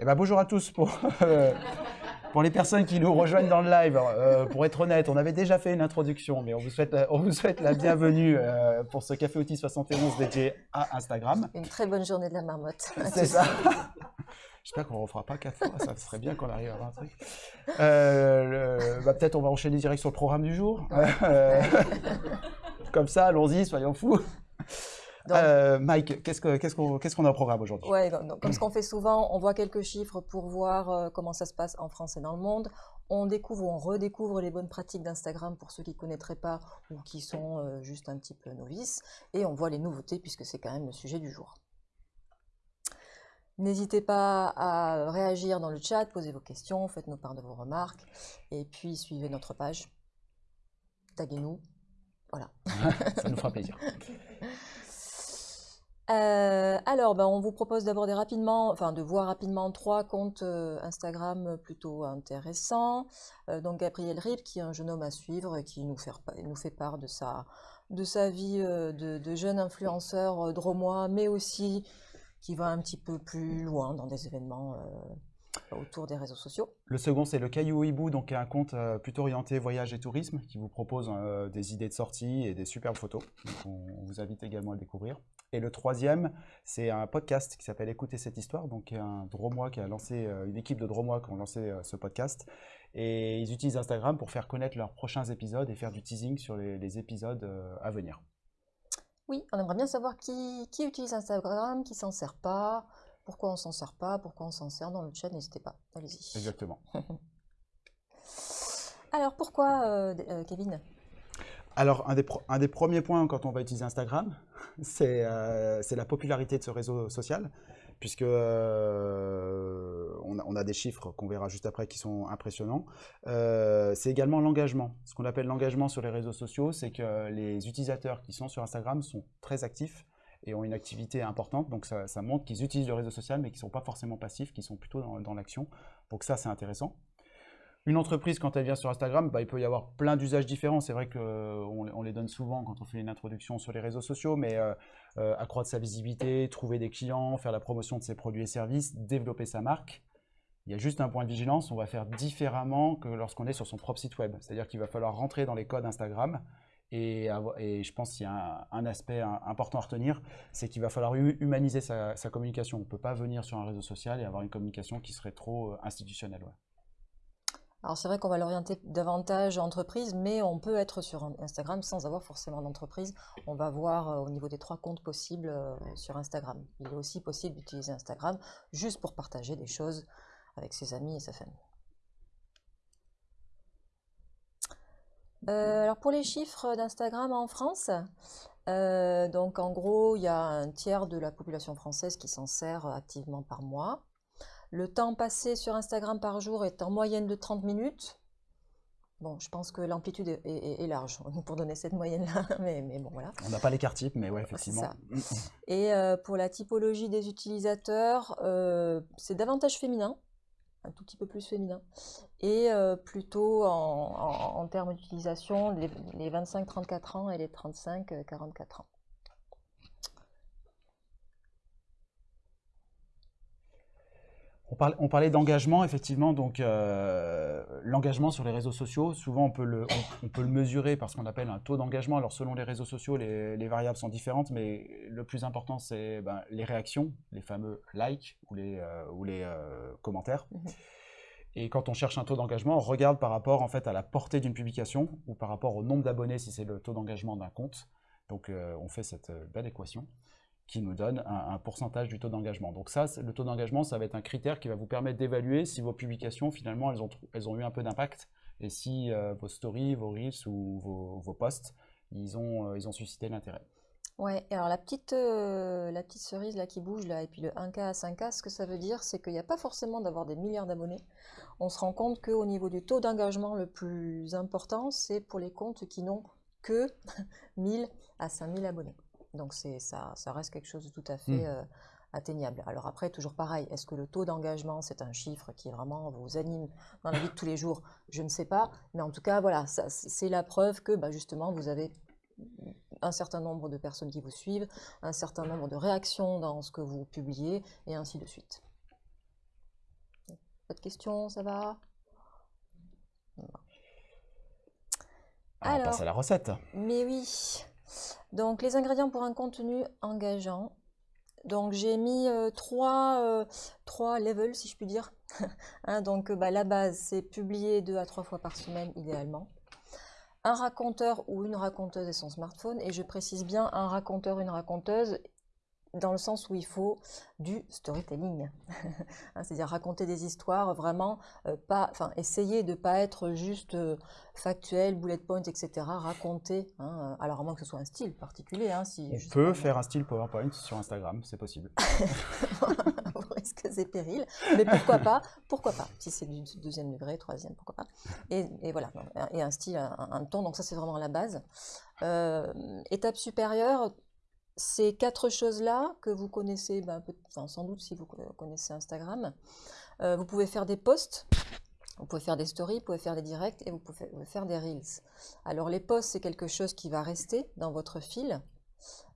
Eh ben, bonjour à tous pour, euh, pour les personnes qui nous rejoignent dans le live. Euh, pour être honnête, on avait déjà fait une introduction, mais on vous souhaite, on vous souhaite la bienvenue euh, pour ce Café Outil 71 dédié à Instagram. Une très bonne journée de la marmotte. C'est ça. J'espère qu'on ne refera pas quatre fois, ça serait bien qu'on arrive à avoir un truc. Euh, bah, Peut-être on va enchaîner direct sur le programme du jour. Euh, comme ça, allons-y, soyons fous. Donc- Euh, Mike, qu'est-ce qu'on a au programme aujourd'hui? Comme ce qu'on fait souvent, on voit quelques chiffres pour voir euh, comment ça se passe en France et dans le monde. On découvre ou on redécouvre les bonnes pratiques d'Instagram pour ceux qui ne connaîtraient pas ou qui sont euh, juste un petit peu novices. Et on voit les nouveautés puisque c'est quand même le sujet du jour. N'hésitez pas à réagir dans le chat, posez vos questions, faites-nous part de vos remarques. Et puis suivez notre page. Taguez-nous. Voilà. Ça nous fera plaisir. Euh, alors, ben, on vous propose d'aborder rapidement, enfin de voir rapidement trois comptes euh, Instagram plutôt intéressants. Euh, donc Gabriel Rip, qui est un jeune homme à suivre et qui nous fait, part de sa, vie euh, de, jeune influenceur euh, dromois, mais aussi qui va un petit peu plus loin dans des événements euh, autour des réseaux sociaux. Le second, c'est le Caillou Hibou, donc un compte euh, plutôt orienté voyage et tourisme, qui vous propose euh, des idées de sortie et des superbes photos. Donc, on, on vous invite également à le découvrir. Et le troisième, c'est un podcast qui s'appelle Écoutez cette histoire, donc un Dromois qui a lancé, euh, une équipe de Dromois qui ont lancé euh, ce podcast. Et ils utilisent Instagram pour faire connaître leurs prochains épisodes et faire du teasing sur les, les épisodes euh, à venir. Oui, on aimerait bien savoir qui, qui utilise Instagram, qui s'en sert pas, pourquoi on s'en sert pas, pourquoi on s'en sert dans le chat, n'hésitez pas, allez-y. Exactement. Alors pourquoi, euh, euh, Kevin? Alors, un des, pro- un des premiers points quand on va utiliser Instagram, c'est euh, c'est la popularité de ce réseau social, puisque euh, on, a, des chiffres qu'on verra juste après qui sont impressionnants. Euh, c'est également l'engagement. Ce qu'on appelle l'engagement sur les réseaux sociaux, c'est que les utilisateurs qui sont sur Instagram sont très actifs et ont une activité importante. Donc, ça, ça montre qu'ils utilisent le réseau social, mais qu'ils ne sont pas forcément passifs, qu'ils sont plutôt dans, dans l'action. Donc, ça, c'est intéressant. Une entreprise, quand elle vient sur Instagram, bah, il peut y avoir plein d'usages différents. C'est vrai qu'on on les donne souvent quand on fait une introduction sur les réseaux sociaux, mais euh, euh, accroître sa visibilité, trouver des clients, faire la promotion de ses produits et services, développer sa marque. Il y a juste un point de vigilance, on va faire différemment que lorsqu'on est sur son propre site web. C'est-à-dire qu'il va falloir rentrer dans les codes Instagram. Et, je pense qu'il y a un, aspect important à retenir, c'est qu'il va falloir hu- humaniser sa, communication. On ne peut pas venir sur un réseau social et avoir une communication qui serait trop euh, institutionnelle. Alors c'est vrai qu'on va l'orienter davantage entreprise, mais on peut être sur Instagram sans avoir forcément d'entreprise. On va voir euh, au niveau des trois comptes possibles euh, sur Instagram. Il est aussi possible d'utiliser Instagram juste pour partager des choses avec ses amis et sa famille. Euh, alors pour les chiffres d'Instagram en France, donc en gros il y a un tiers de la population française qui s'en sert activement par mois. Le temps passé sur Instagram par jour est en moyenne de 30 minutes. Bon, je pense que l'amplitude est, est- est large pour donner cette moyenne-là, mais, mais bon, voilà. On n'a pas l'écart type, mais ouais, effectivement. ça. Et euh, pour la typologie des utilisateurs, euh, c'est davantage féminin, un tout petit peu plus féminin, et euh, plutôt en, en- en termes d'utilisation, les, les 25-34 ans et les 35-44 ans. On parlait, d'engagement, effectivement. Donc, euh, l'engagement sur les réseaux sociaux, souvent on peut le, on, on peut le mesurer par ce qu'on appelle un taux d'engagement. Alors, selon les réseaux sociaux, les, les variables sont différentes, mais le plus important, c'est ben, les réactions, les fameux likes ou les, euh, ou les euh, commentaires. Mhm. Et quand on cherche un taux d'engagement, on regarde par rapport en fait à la portée d'une publication ou par rapport au nombre d'abonnés si c'est le taux d'engagement d'un compte. Donc, on fait cette belle équation qui nous donne un, pourcentage du taux d'engagement. Donc ça, le taux d'engagement, ça va être un critère qui va vous permettre d'évaluer si vos publications, finalement, elles ont, elles ont eu un peu d'impact et si euh, vos stories, vos reels ou vos, vos posts, ils ont, euh, ils ont suscité l'intérêt. Ouais, alors la petite, euh, la petite cerise là qui bouge là, et puis le 1K à 5K, ce que ça veut dire, c'est qu'il n'y a pas forcément d'avoir des milliards d'abonnés. On se rend compte qu'au niveau du taux d'engagement le plus important, c'est pour les comptes qui n'ont que 1000 à 5000 abonnés. Donc ça, ça reste quelque chose de tout à fait Mm. euh, atteignable. Alors après, toujours pareil, est-ce que le taux d'engagement, c'est un chiffre qui vraiment vous anime dans la vie de tous les jours? Je ne sais pas, mais en tout cas, voilà, c'est la preuve que bah, justement, vous avez un certain nombre de personnes qui vous suivent, un certain nombre de réactions dans ce que vous publiez, et ainsi de suite. questions, ça va? Alors, on passe à la recette. Mais oui. Donc, les ingrédients pour un contenu engageant. Donc, j'ai mis euh, trois, euh, trois levels, si je puis dire. Hein, donc, bah, la base, c'est publier deux à trois fois par semaine, idéalement. Un raconteur ou une raconteuse et son smartphone. Et je précise bien un raconteur, une raconteuse dans le sens où il faut du storytelling, hein, c'est-à-dire raconter des histoires vraiment, euh, pas, enfin essayer de ne pas être juste euh, factuel, bullet point, etc. Raconter, hein, alors à moins que ce soit un style particulier. Hein, si On peut faire un style PowerPoint sur Instagram, c'est possible. Est-ce que c'est péril Mais pourquoi pas Pourquoi pas Si c'est du deuxième degré, troisième, pourquoi pas et, voilà, et un style, un, ton, donc ça c'est vraiment la base. Euh, étape supérieure, ces quatre choses-là que vous connaissez, ben, sans doute si vous connaissez Instagram, euh, vous pouvez faire des posts, vous pouvez faire des stories, vous pouvez faire des directs et vous pouvez faire des reels. Alors les posts, c'est quelque chose qui va rester dans votre fil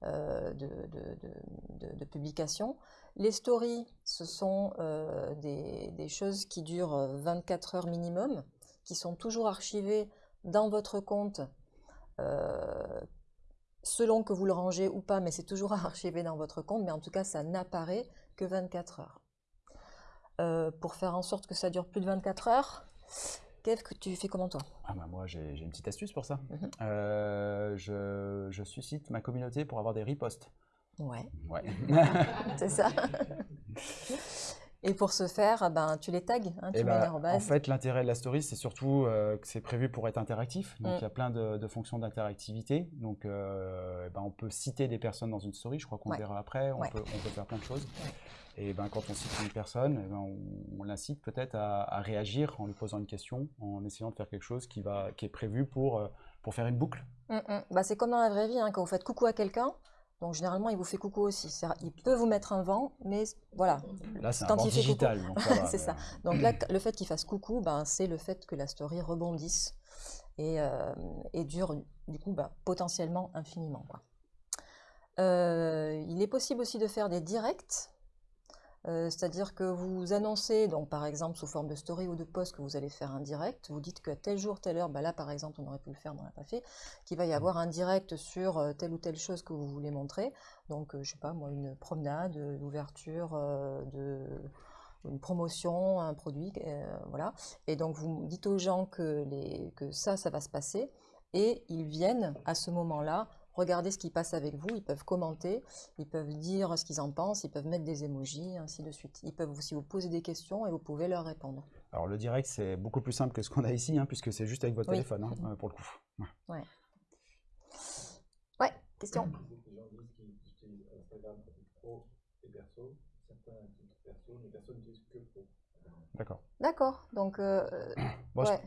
euh, de, publication. Les stories, ce sont euh, des, des, choses qui durent 24 heures minimum, qui sont toujours archivées dans votre compte selon que vous le rangez ou pas, mais c'est toujours archivé dans votre compte, mais en tout cas, ça n'apparaît que 24 heures. Euh, pour faire en sorte que ça dure plus de 24 heures, qu'est-ce que tu fais comment toi? Ah bah Moi, j'ai une petite astuce pour ça. Mhm. Euh, je, je, suscite ma communauté pour avoir des reposts. Ouais. Ouais. c'est ça. Et pour ce faire, ben, tu les tags, hein, tu eh ben, En fait, l'intérêt de la story, c'est surtout euh, que c'est prévu pour être interactif. Donc, mm. il y a plein de, fonctions d'interactivité. Donc, euh, eh ben, on peut citer des personnes dans une story. Je crois qu'on verra après. On, peut, on, peut, faire plein de choses. Et ben, quand on cite une personne, eh ben, on, l'incite peut-être à, réagir en lui posant une question, en essayant de faire quelque chose qui, va, qui est prévu pour, euh, pour faire une boucle. Mm, mm. Bah, c'est comme dans la vraie vie. Hein, quand vous faites coucou à quelqu'un, donc généralement, il vous fait coucou aussi. Il peut vous mettre un vent, mais voilà. Là, c'est un vent digital. c'est ça. Donc là, le fait qu'il fasse coucou, ben, c'est le fait que la story rebondisse et, euh, dure du coup ben, potentiellement infiniment. Euh, il est possible aussi de faire des directs euh, c'est-à-dire que vous annoncez, donc par exemple sous forme de story ou de post, que vous allez faire un direct. Vous dites que tel jour, telle heure, bah là par exemple, on aurait pu le faire, mais on l'a pas fait, qu'il va y mmh. avoir un direct sur euh, telle ou telle chose que vous voulez montrer. Donc, je euh, je sais pas, moi, une promenade, l'ouverture de une promotion, un produit, voilà. Et donc vous dites aux gens que, les, que ça, ça va se passer, et ils viennent à ce moment-là Regardez ce qui passe avec vous, ils peuvent commenter, ils peuvent dire ce qu'ils en pensent, ils peuvent mettre des emojis, ainsi de suite. Ils peuvent aussi vous poser des questions et vous pouvez leur répondre. Alors le direct, c'est beaucoup plus simple que ce qu'on a ici, hein, puisque c'est juste avec votre téléphone, hein, euh, pour le coup. Ouais. Ouais, question D'accord. D'accord. Donc, euh,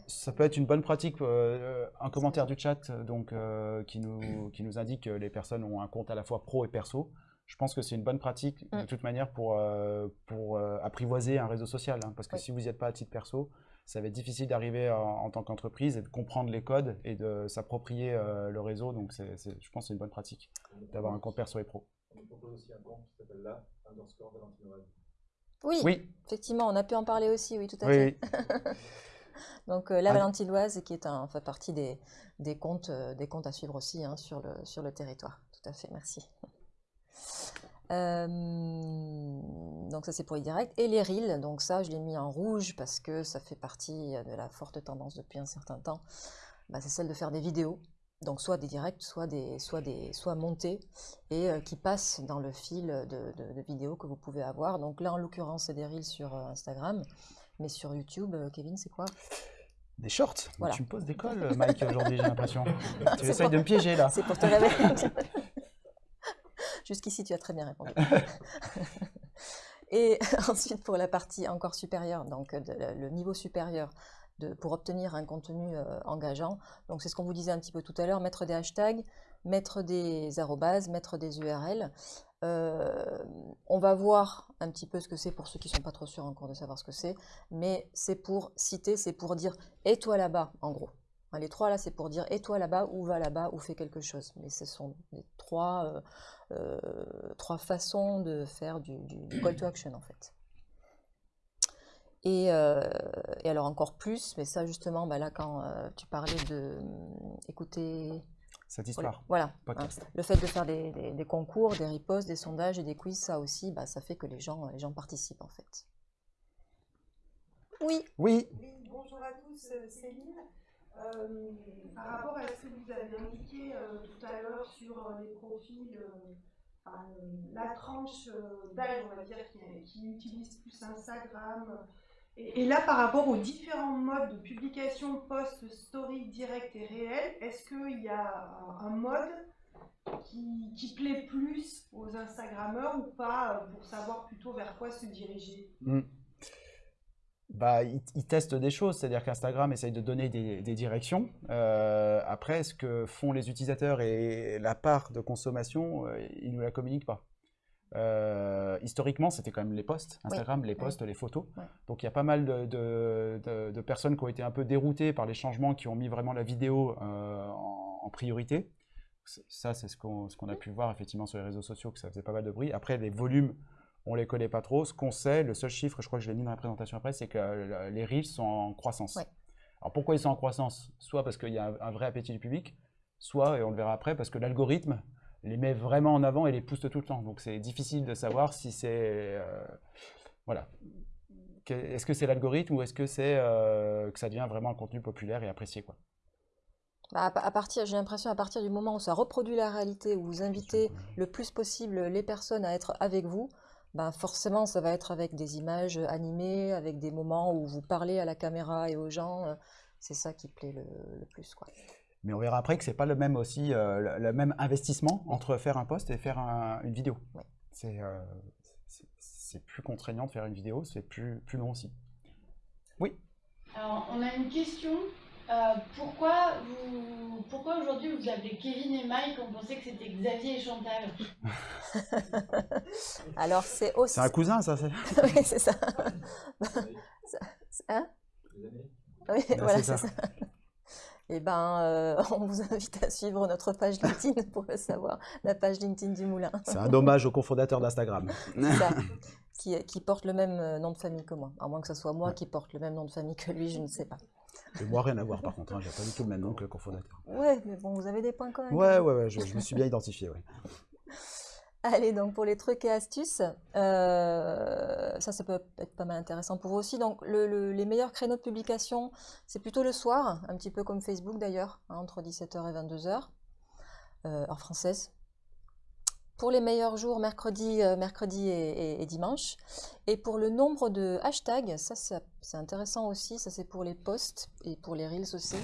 ça peut être une bonne pratique. Euh, un commentaire du chat donc, euh, qui, nous, qui nous indique que les personnes ont un compte à la fois pro et perso. Je pense que c'est une bonne pratique de mm. toute manière pour, pour apprivoiser un réseau social. Hein, parce que si vous n'y êtes pas à titre perso, ça va être difficile d'arriver en, tant qu'entreprise et de comprendre les codes et de s'approprier le réseau. Donc, je pense que c'est une bonne pratique d'avoir un compte perso et pro. On propose aussi un compte qui s'appelle là, underscore oui, effectivement, on a pu en parler aussi, oui, tout à fait. Donc euh, la ah. Valentiloise qui est un, fait partie des, des, comptes, euh, des comptes à suivre aussi hein, sur, le, sur le territoire. Tout à fait, merci. Euh, donc ça c'est pour les directs. Et les reels, donc ça je l'ai mis en rouge parce que ça fait partie de la forte tendance depuis un certain temps. Bah, c'est celle de faire des vidéos donc soit des directs, soit, des, soit, des, soit montés, et euh, qui passent dans le fil de, vidéos que vous pouvez avoir. Donc là, en l'occurrence, c'est des reels sur euh, Instagram, mais sur YouTube, euh, Kevin, c'est quoi? Des shorts? Tu me poses des cols, Mike, aujourd'hui, j'ai l'impression. tu essayes de me piéger, là. C'est pour te réveiller. Jusqu'ici, tu as très bien répondu. et ensuite, pour la partie encore supérieure, donc le niveau supérieur, pour obtenir un contenu euh, engageant. Donc c'est ce qu'on vous disait un petit peu tout à l'heure, mettre des hashtags, mettre des arrobases, mettre des URL. Euh, on va voir un petit peu ce que c'est pour ceux qui ne sont pas trop sûrs encore de savoir ce que c'est, mais c'est pour citer, c'est pour dire « et toi là-bas » en gros. Les trois là, c'est pour dire « et toi là-bas » ou « va là-bas » ou « fais quelque chose ». Mais ce sont les trois, euh, façons de faire du call to action en fait. Et, euh, et alors encore plus, mais ça justement, bah là quand euh, tu parlais de hum, écouter Cette histoire. voilà, hein, le fait de faire des, des- des concours, des ripostes, des sondages et des quiz, ça aussi, bah, ça fait que les gens, les gens participent en fait. Oui, Oui, Oui, bonjour à tous, euh, Céline. Euh, par rapport à ce que vous avez indiqué euh, tout à l'heure sur euh, les profils, enfin, la tranche euh, d'âge, on va dire, qui, qui utilise plus Instagram. Et, là, par rapport aux différents modes de publication, post, story, direct et réel, est-ce qu'il y a un, mode qui, plaît plus aux Instagrammeurs ou pas, euh, pour savoir plutôt vers quoi se diriger? Mm. Bah, ils, testent des choses, c'est-à-dire qu'Instagram essaye de donner des, des directions. Euh, après, ce que font les utilisateurs et la part de consommation, euh, ils ne nous la communiquent pas. Euh, historiquement, c'était quand même les posts, Instagram, les posts, les photos. Donc il y a pas mal de, de- de- de personnes qui ont été un peu déroutées par les changements qui ont mis vraiment la vidéo euh, en, en priorité. Ça, c'est ce qu'on ce a pu voir effectivement sur les réseaux sociaux, que ça faisait pas mal de bruit. Après, les volumes, on les connaît pas trop. Ce qu'on sait, le seul chiffre, je crois que je l'ai mis dans la présentation après, c'est que euh, les reels sont en croissance. Alors pourquoi ils sont en croissance? Soit parce qu'il y a un, un vrai appétit du public, soit, et on le verra après, parce que l'algorithme les met vraiment en avant et les pousse tout le temps. Donc c'est difficile de savoir si c'est... euh, voilà. Est-ce que c'est l'algorithme ou est-ce que c'est euh, que ça devient vraiment un contenu populaire et apprécié quoi Bah, à partir, j'ai l'impression à partir du moment où ça reproduit la réalité, où vous invitez le plus possible les personnes à être avec vous, bah forcément ça va être avec des images animées, avec des moments où vous parlez à la caméra et aux gens. euh, C'est ça qui plaît le, le plus, quoi. Mais on verra après que c'est pas le même aussi euh, le, le même investissement entre faire un post et faire un- une vidéo. Ouais. C'est euh, c'est- plus contraignant de faire une vidéo, c'est plus plus long aussi. Oui. Alors, on a une question. Euh, pourquoi vous, pourquoi aujourd'hui vous appelez Kevin et Mike On pensait que c'était Xavier et Chantal. Alors c'est aussi... C'est un cousin ça. c'est- Oui, c'est ça. Hein. Oui, Ben, voilà, c'est c'est ça. Eh ben, euh, on vous invite à suivre notre page LinkedIn pour le savoir, la page LinkedIn du Moulin. C'est un hommage au cofondateur d'Instagram. Qui, qui porte le même euh, nom de famille que moi. À moins que ce soit moi qui porte le même nom de famille que lui, je ne sais pas. Et moi rien à voir par contre, hein, j'ai pas du tout le même nom que le cofondateur. Ouais, mais bon, vous avez des points quand même. Ouais ouais ouais, je, je me suis bien identifié. Ouais. Allez, donc pour les trucs et astuces, euh, ça, ça peut être pas mal intéressant pour vous aussi. Donc, le- le- les meilleurs créneaux de publication, c'est plutôt le soir, un petit peu comme Facebook d'ailleurs, hein, entre 17h et 22h, euh, heure française. Pour les meilleurs jours, mercredi, euh, mercredi et, dimanche. Et pour le nombre de hashtags, ça c'est intéressant aussi, ça c'est pour les posts et pour les reels aussi.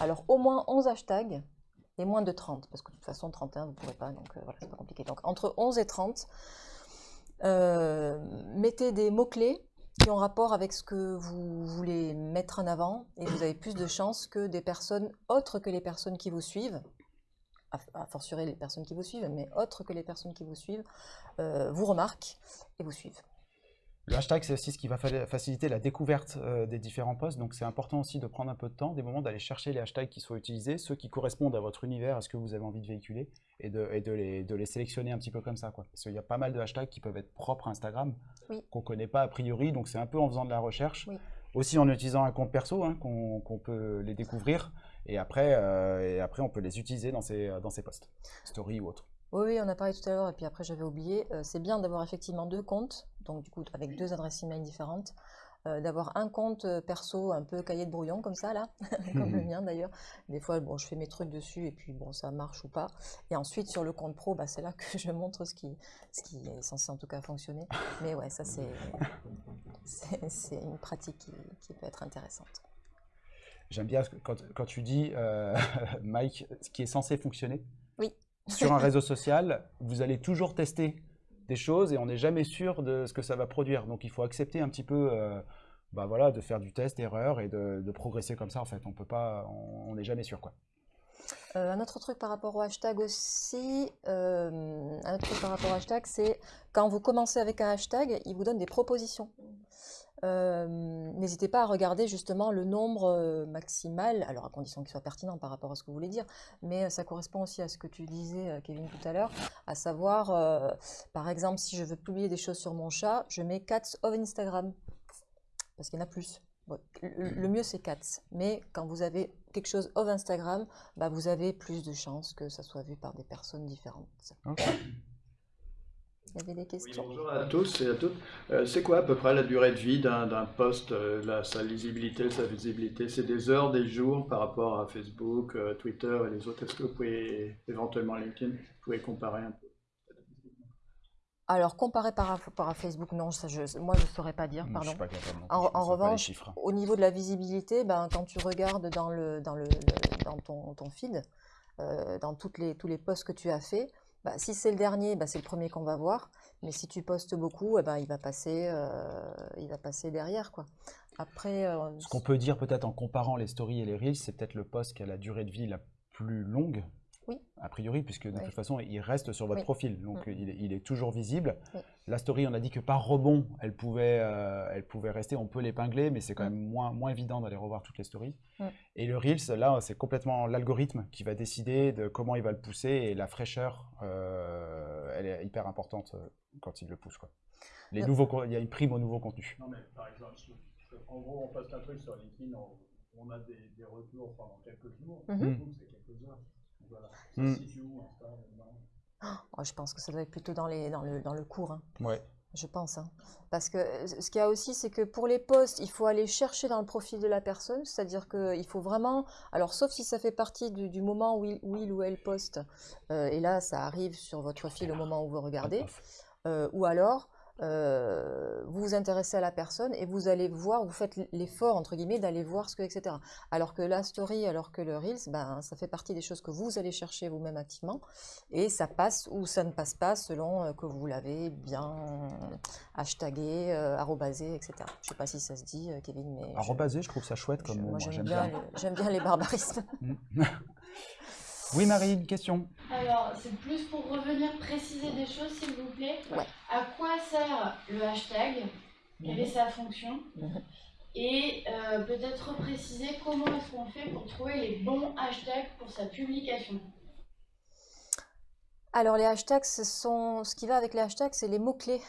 Alors au moins 11 hashtags moins de 30, parce que de toute façon 31 vous ne pourrez pas, donc euh, voilà, c'est pas compliqué. Donc entre 11 et 30, euh, mettez des mots-clés qui ont rapport avec ce que vous voulez mettre en avant et vous avez plus de chances que des personnes autres que les personnes qui vous suivent, à, à fortiori les personnes qui vous suivent, mais autres que les personnes qui vous suivent, euh, vous remarquent et vous suivent. Le hashtag, c'est aussi ce qui va fa- faciliter la découverte euh, des différents posts. Donc, c'est important aussi de prendre un peu de temps, des moments d'aller chercher les hashtags qui sont utilisés, ceux qui correspondent à votre univers, à ce que vous avez envie de véhiculer, et de, et de, les, de les sélectionner un petit peu comme ça. Quoi. Parce qu'il y a pas mal de hashtags qui peuvent être propres à Instagram, Oui. qu'on ne connaît pas a priori. Donc, c'est un peu en faisant de la recherche. Oui. Aussi en utilisant un compte perso, hein, qu'on peut les découvrir. Et après, euh, et après, on peut les utiliser dans ces, dans ces posts, story ou autres. Oui, oui, on a parlé tout à l'heure, et puis après j'avais oublié. euh, c'est bien d'avoir effectivement deux comptes, donc du coup avec deux adresses email différentes, euh, d'avoir un compte euh, perso un peu cahier de brouillon comme ça là, comme le mien d'ailleurs. Des fois, bon, je fais mes trucs dessus et puis bon, ça marche ou pas. Et ensuite sur le compte pro, bah, c'est là que je montre ce qui, ce qui est censé en tout cas fonctionner. Mais ouais, ça c'est, c'est, une pratique qui, qui peut être intéressante. J'aime bien quand, quand tu dis, euh, Mike, ce qui est censé fonctionner. Oui. Sur un réseau social, vous allez toujours tester des choses et on n'est jamais sûr de ce que ça va produire. Donc il faut accepter un petit peu, euh, bah voilà, de faire du test, erreur et de, de progresser comme ça. En fait, on peut pas, on on n'est jamais sûr quoi. Euh, un autre truc par rapport au hashtag aussi, euh, un autre truc par rapport au hashtag, c'est quand vous commencez avec un hashtag, il vous donne des propositions. Euh, N'hésitez pas à regarder justement le nombre euh, maximal, alors à condition qu'il soit pertinent par rapport à ce que vous voulez dire, mais euh, ça correspond aussi à ce que tu disais, Kevin, tout à l'heure, à savoir, par exemple, si je veux publier des choses sur mon chat, je mets cats of Instagram. parce qu'il y en a plus. Le, mieux, c'est 4. Mais quand vous avez quelque chose off Instagram, bah, vous avez plus de chances que ça soit vu par des personnes différentes. Il y avait des Oui, questions bonjour à tous et à toutes. Euh, c'est quoi à peu près la durée de vie d'un d'un post, euh, la- sa lisibilité, sa visibilité? C'est des heures, des jours par rapport à Facebook, euh, Twitter et les autres? Est-ce que vous pouvez, éventuellement LinkedIn, vous pouvez comparer un peu? Alors, comparé par rapport à Facebook, non, ça, je, moi, je ne saurais pas dire, Je pardon. suis pas capable non En, je revanche, au niveau de la visibilité, ben, quand tu regardes dans, le, dans, le, le- dans ton, ton feed, euh, dans toutes les, tous les posts que tu as fait, bah, si c'est le dernier, bah, c'est le premier qu'on va voir. Mais si tu postes beaucoup, eh ben, il, va passer, euh, il va passer derrière. Quoi. Après, euh, Ce qu'on peut dire peut-être en comparant les stories et les reels, c'est peut-être le post qui a la durée de vie la plus longue, Oui. a priori, puisque de Oui. toute façon, il reste sur votre Oui. profil, donc Mm. il, est, il est toujours visible. La story, on a dit que par rebond, elle pouvait, euh, elle pouvait rester, on peut l'épingler, mais c'est quand Mm. même moins, moins évident d'aller revoir toutes les stories. Mm. Et le reels, là, c'est complètement l'algorithme qui va décider de comment il va le pousser, et la fraîcheur, euh, elle est hyper importante euh, quand il le pousse. Quoi. Les Euh. nouveaux, il y a une prime au nouveau contenu. Non, mais par exemple, en gros, on poste un truc sur LinkedIn, on, on a des, des retours pendant quelques jours. Mhm. Facebook, c'est quelques heures. Voilà. Mm. où, Insta, oh, je pense que ça doit être plutôt dans, les, dans, le, dans le cours. hein. Ouais. Je pense. hein. Parce que euh, ce qu'il y a aussi, c'est que pour les posts, il faut aller chercher dans le profil de la personne. C'est-à-dire qu'il faut vraiment. Alors, sauf si ça fait partie du, du moment où il, où il ou elle poste, euh, et là, ça arrive sur votre fil au moment où vous regardez. Euh, ou alors, euh, vous vous intéressez à la personne et vous allez voir, vous faites l'effort, entre guillemets, d'aller voir ce que, etc. Alors que la story, alors que le Reels, ben, ça fait partie des choses que vous allez chercher vous-même activement et ça passe ou ça ne passe pas selon euh, que vous l'avez bien hashtagué, euh, arrobasé, etc. Je ne sais pas si ça se dit, euh, Kevin, mais... je- Arrobasé, je trouve ça chouette je- comme mot. moi, j'aime bien, bien. les- j'aime bien les barbarismes. Oui, Marie, une question. Alors, c'est plus pour revenir préciser des choses, s'il vous plaît. Ouais. À quoi sert le hashtag Quelle est sa fonction Mhm. Et euh, peut-être repréciser comment est-ce qu'on fait pour trouver les bons hashtags pour sa publication. Alors les hashtags, ce, sont, ce qui va avec les hashtags, c'est les mots-clés.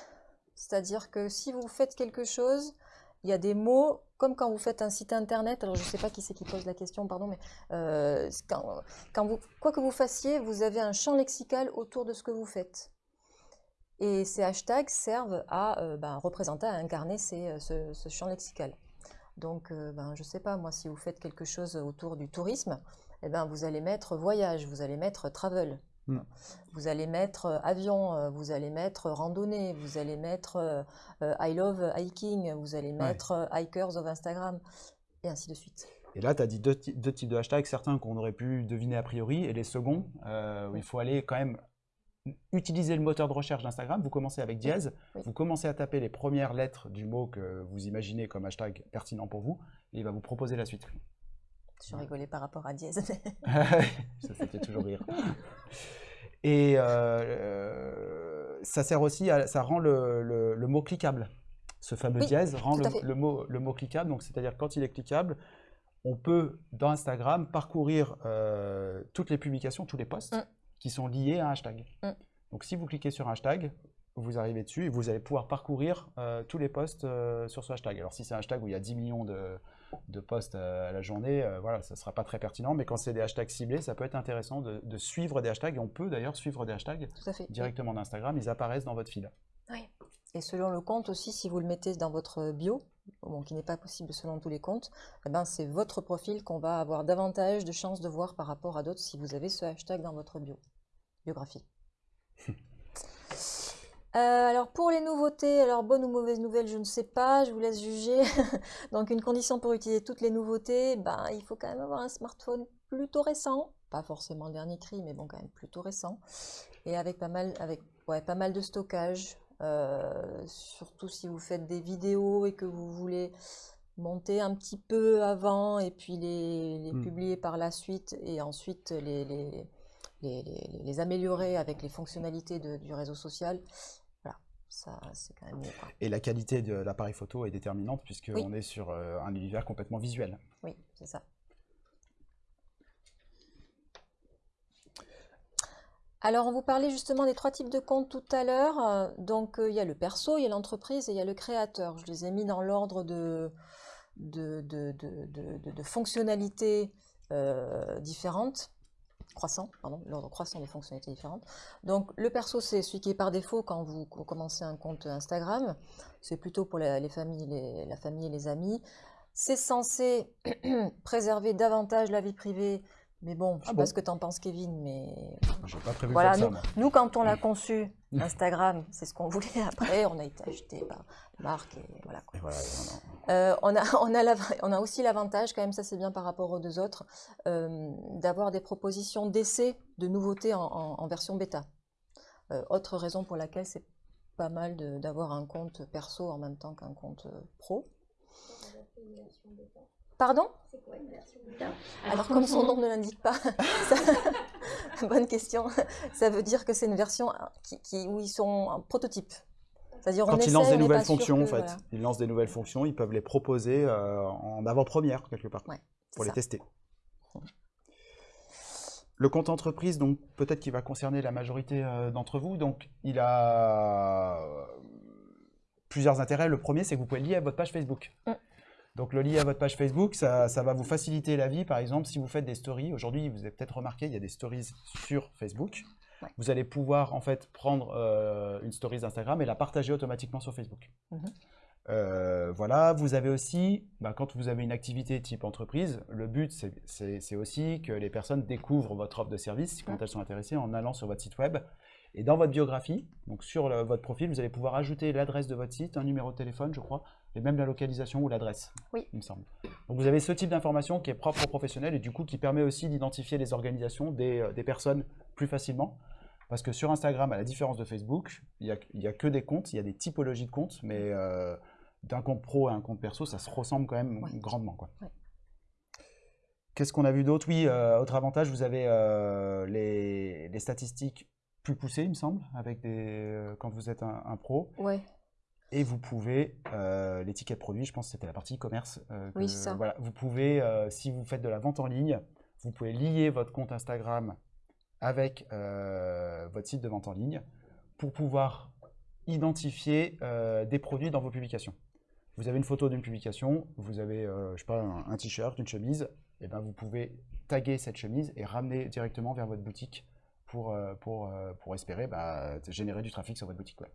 C'est-à-dire que si vous faites quelque chose, il y a des mots, comme quand vous faites un site internet, alors je ne sais pas qui c'est qui pose la question, pardon, mais euh, quand, quoi que vous fassiez, vous avez un champ lexical autour de ce que vous faites. Et ces hashtags servent à euh, ben, représenter, à incarner ces, euh, ce, champ lexical. Donc, ben, je ne sais pas, moi, si vous faites quelque chose autour du tourisme, eh ben, vous allez mettre voyage, vous allez mettre travel, vous allez mettre euh, avion, euh, vous allez mettre randonnée, vous allez mettre euh, I love hiking, vous allez mettre hikers of Instagram, et ainsi de suite. Et là, tu as dit deux, ty- deux types de hashtags, certains qu'on aurait pu deviner a priori, et les seconds, euh, où il faut aller quand même utiliser le moteur de recherche d'Instagram. Vous commencez avec dièse, Oui. vous commencez à taper les premières lettres du mot que vous imaginez comme hashtag pertinent pour vous, et il va vous proposer la suite. Je rigolais par rapport à Dièse. ça, ça fait toujours rire. Et euh, euh, ça sert aussi, à, ça rend le, le- le mot cliquable. Ce fameux Oui, dièse rend le, mot, le mot cliquable. Donc, c'est-à-dire quand il est cliquable, on peut dans Instagram parcourir euh, toutes les publications, tous les posts Mm. qui sont liés à un hashtag. Mm. Donc, si vous cliquez sur un hashtag, vous arrivez dessus et vous allez pouvoir parcourir euh, tous les posts sur ce hashtag. Alors, si c'est un hashtag où il y a 10 millions de, de posts euh, à la journée, euh, voilà, ça ne sera pas très pertinent. Mais quand c'est des hashtags ciblés, ça peut être intéressant de, de suivre des hashtags. Et on peut d'ailleurs suivre des hashtags directement d'Instagram. Ils apparaissent dans votre fil. Et selon le compte aussi, si vous le mettez dans votre bio, bon, qui n'est pas possible selon tous les comptes, eh ben, c'est votre profil qu'on va avoir davantage de chances de voir par rapport à d'autres si vous avez ce hashtag dans votre bio, biographie. Euh, alors pour les nouveautés, alors bonne ou mauvaise nouvelle, je ne sais pas, je vous laisse juger. Donc une condition pour utiliser toutes les nouveautés, ben, il faut quand même avoir un smartphone plutôt récent, pas forcément le dernier cri, mais bon quand même plutôt récent, et avec pas mal, avec, ouais, pas mal de stockage, euh, surtout si vous faites des vidéos et que vous voulez monter un petit peu avant et puis les, les Hmm. publier par la suite et ensuite les, les, les, les- les améliorer avec les fonctionnalités de- du réseau social. Voilà, ça c'est quand même mieux. quoi. Et la qualité de l'appareil photo est déterminante puisqu'on Oui. est sur euh, un univers complètement visuel. Oui, c'est ça. Alors, on vous parlait justement des trois types de comptes tout à l'heure. Euh, Donc, euh, il y a le perso, il y a l'entreprise et il y a le créateur. Je les ai mis dans l'ordre de, de, de, de- de- de- de fonctionnalités euh, différentes. Croissant, pardon, l'ordre croissant de fonctionnalités différentes. Donc, le perso, c'est celui qui est par défaut quand vous co- commencez un compte Instagram. C'est plutôt pour la, les familles, les- la famille et les amis. C'est censé préserver davantage la vie privée. Mais bon, je ne Ah sais bon pas ce que tu en penses, Kevin, mais J'ai pas prévu voilà, nous, ça, nous, quand on l'a conçu, Instagram, c'est ce qu'on voulait. Après, on a été acheté par Marc et voilà. quoi. Et voilà, non, non. Euh, on, a, on, a l'av- on a aussi l'avantage, quand même, ça c'est bien par rapport aux deux autres, euh, d'avoir des propositions d'essai de nouveautés en, en- en version bêta. Euh, autre raison pour laquelle c'est pas mal d'avoir un compte perso en même temps qu'un compte euh, pro. Pardon? Alors, comme son nom ne l'indique pas, ça- bonne question. Ça veut dire que c'est une version qui, qui- où ils sont en prototype. C'est-à-dire, on Quand ils essaie, lancent des nouvelles fonctions, que- en fait, voilà. ils lancent des nouvelles fonctions, ils peuvent les proposer euh, en avant-première, quelque part, Ouais, pour les tester. Le compte entreprise, donc peut-être qu'il va concerner la majorité euh, d'entre vous. Donc, il a euh, plusieurs intérêts. Le premier, c'est que vous pouvez le lier à votre page Facebook. Mm. Donc, le lier à votre page Facebook, ça, ça va vous faciliter la vie. Par exemple, si vous faites des stories, aujourd'hui, vous avez peut-être remarqué, il y a des stories sur Facebook. Ouais. Vous allez pouvoir en fait prendre euh, une story d'Instagram et la partager automatiquement sur Facebook. Mhm. Euh, voilà, vous avez aussi, bah, quand vous avez une activité type entreprise, le but c'est- aussi que les personnes découvrent votre offre de service quand elles sont intéressées en allant sur votre site web. Et dans votre biographie, donc sur le- votre profil, vous allez pouvoir ajouter l'adresse de votre site, un numéro de téléphone, je crois, et même la localisation ou l'adresse, Oui. il me semble. Donc vous avez ce type d'information qui est propre aux professionnels et du coup qui permet aussi d'identifier les organisations des, euh, des personnes plus facilement. Parce que sur Instagram, à la différence de Facebook, il n'y a, il y a que des comptes, il y a des typologies de comptes, mais euh, d'un compte pro à un compte perso, ça se ressemble quand même Ouais. grandement. Quoi. Ouais. Qu'est-ce qu'on a vu d'autre? Oui, euh, autre avantage, vous avez euh, les, les statistiques plus poussées, il me semble, avec des, quand vous êtes un, un pro. Ouais. Et vous pouvez, euh, l'étiquette produit, je pense que c'était la partie e-commerce. euh, Oui, que- ça. Voilà, vous pouvez, euh, si vous faites de la vente en ligne, vous pouvez lier votre compte Instagram avec euh, votre site de vente en ligne pour pouvoir identifier des produits dans vos publications. Vous avez une photo d'une publication, vous avez, je sais pas, un, un t-shirt, une chemise, et ben vous pouvez taguer cette chemise et ramener directement vers votre boutique pour, pour, pour espérer bah, générer du trafic sur votre boutique web.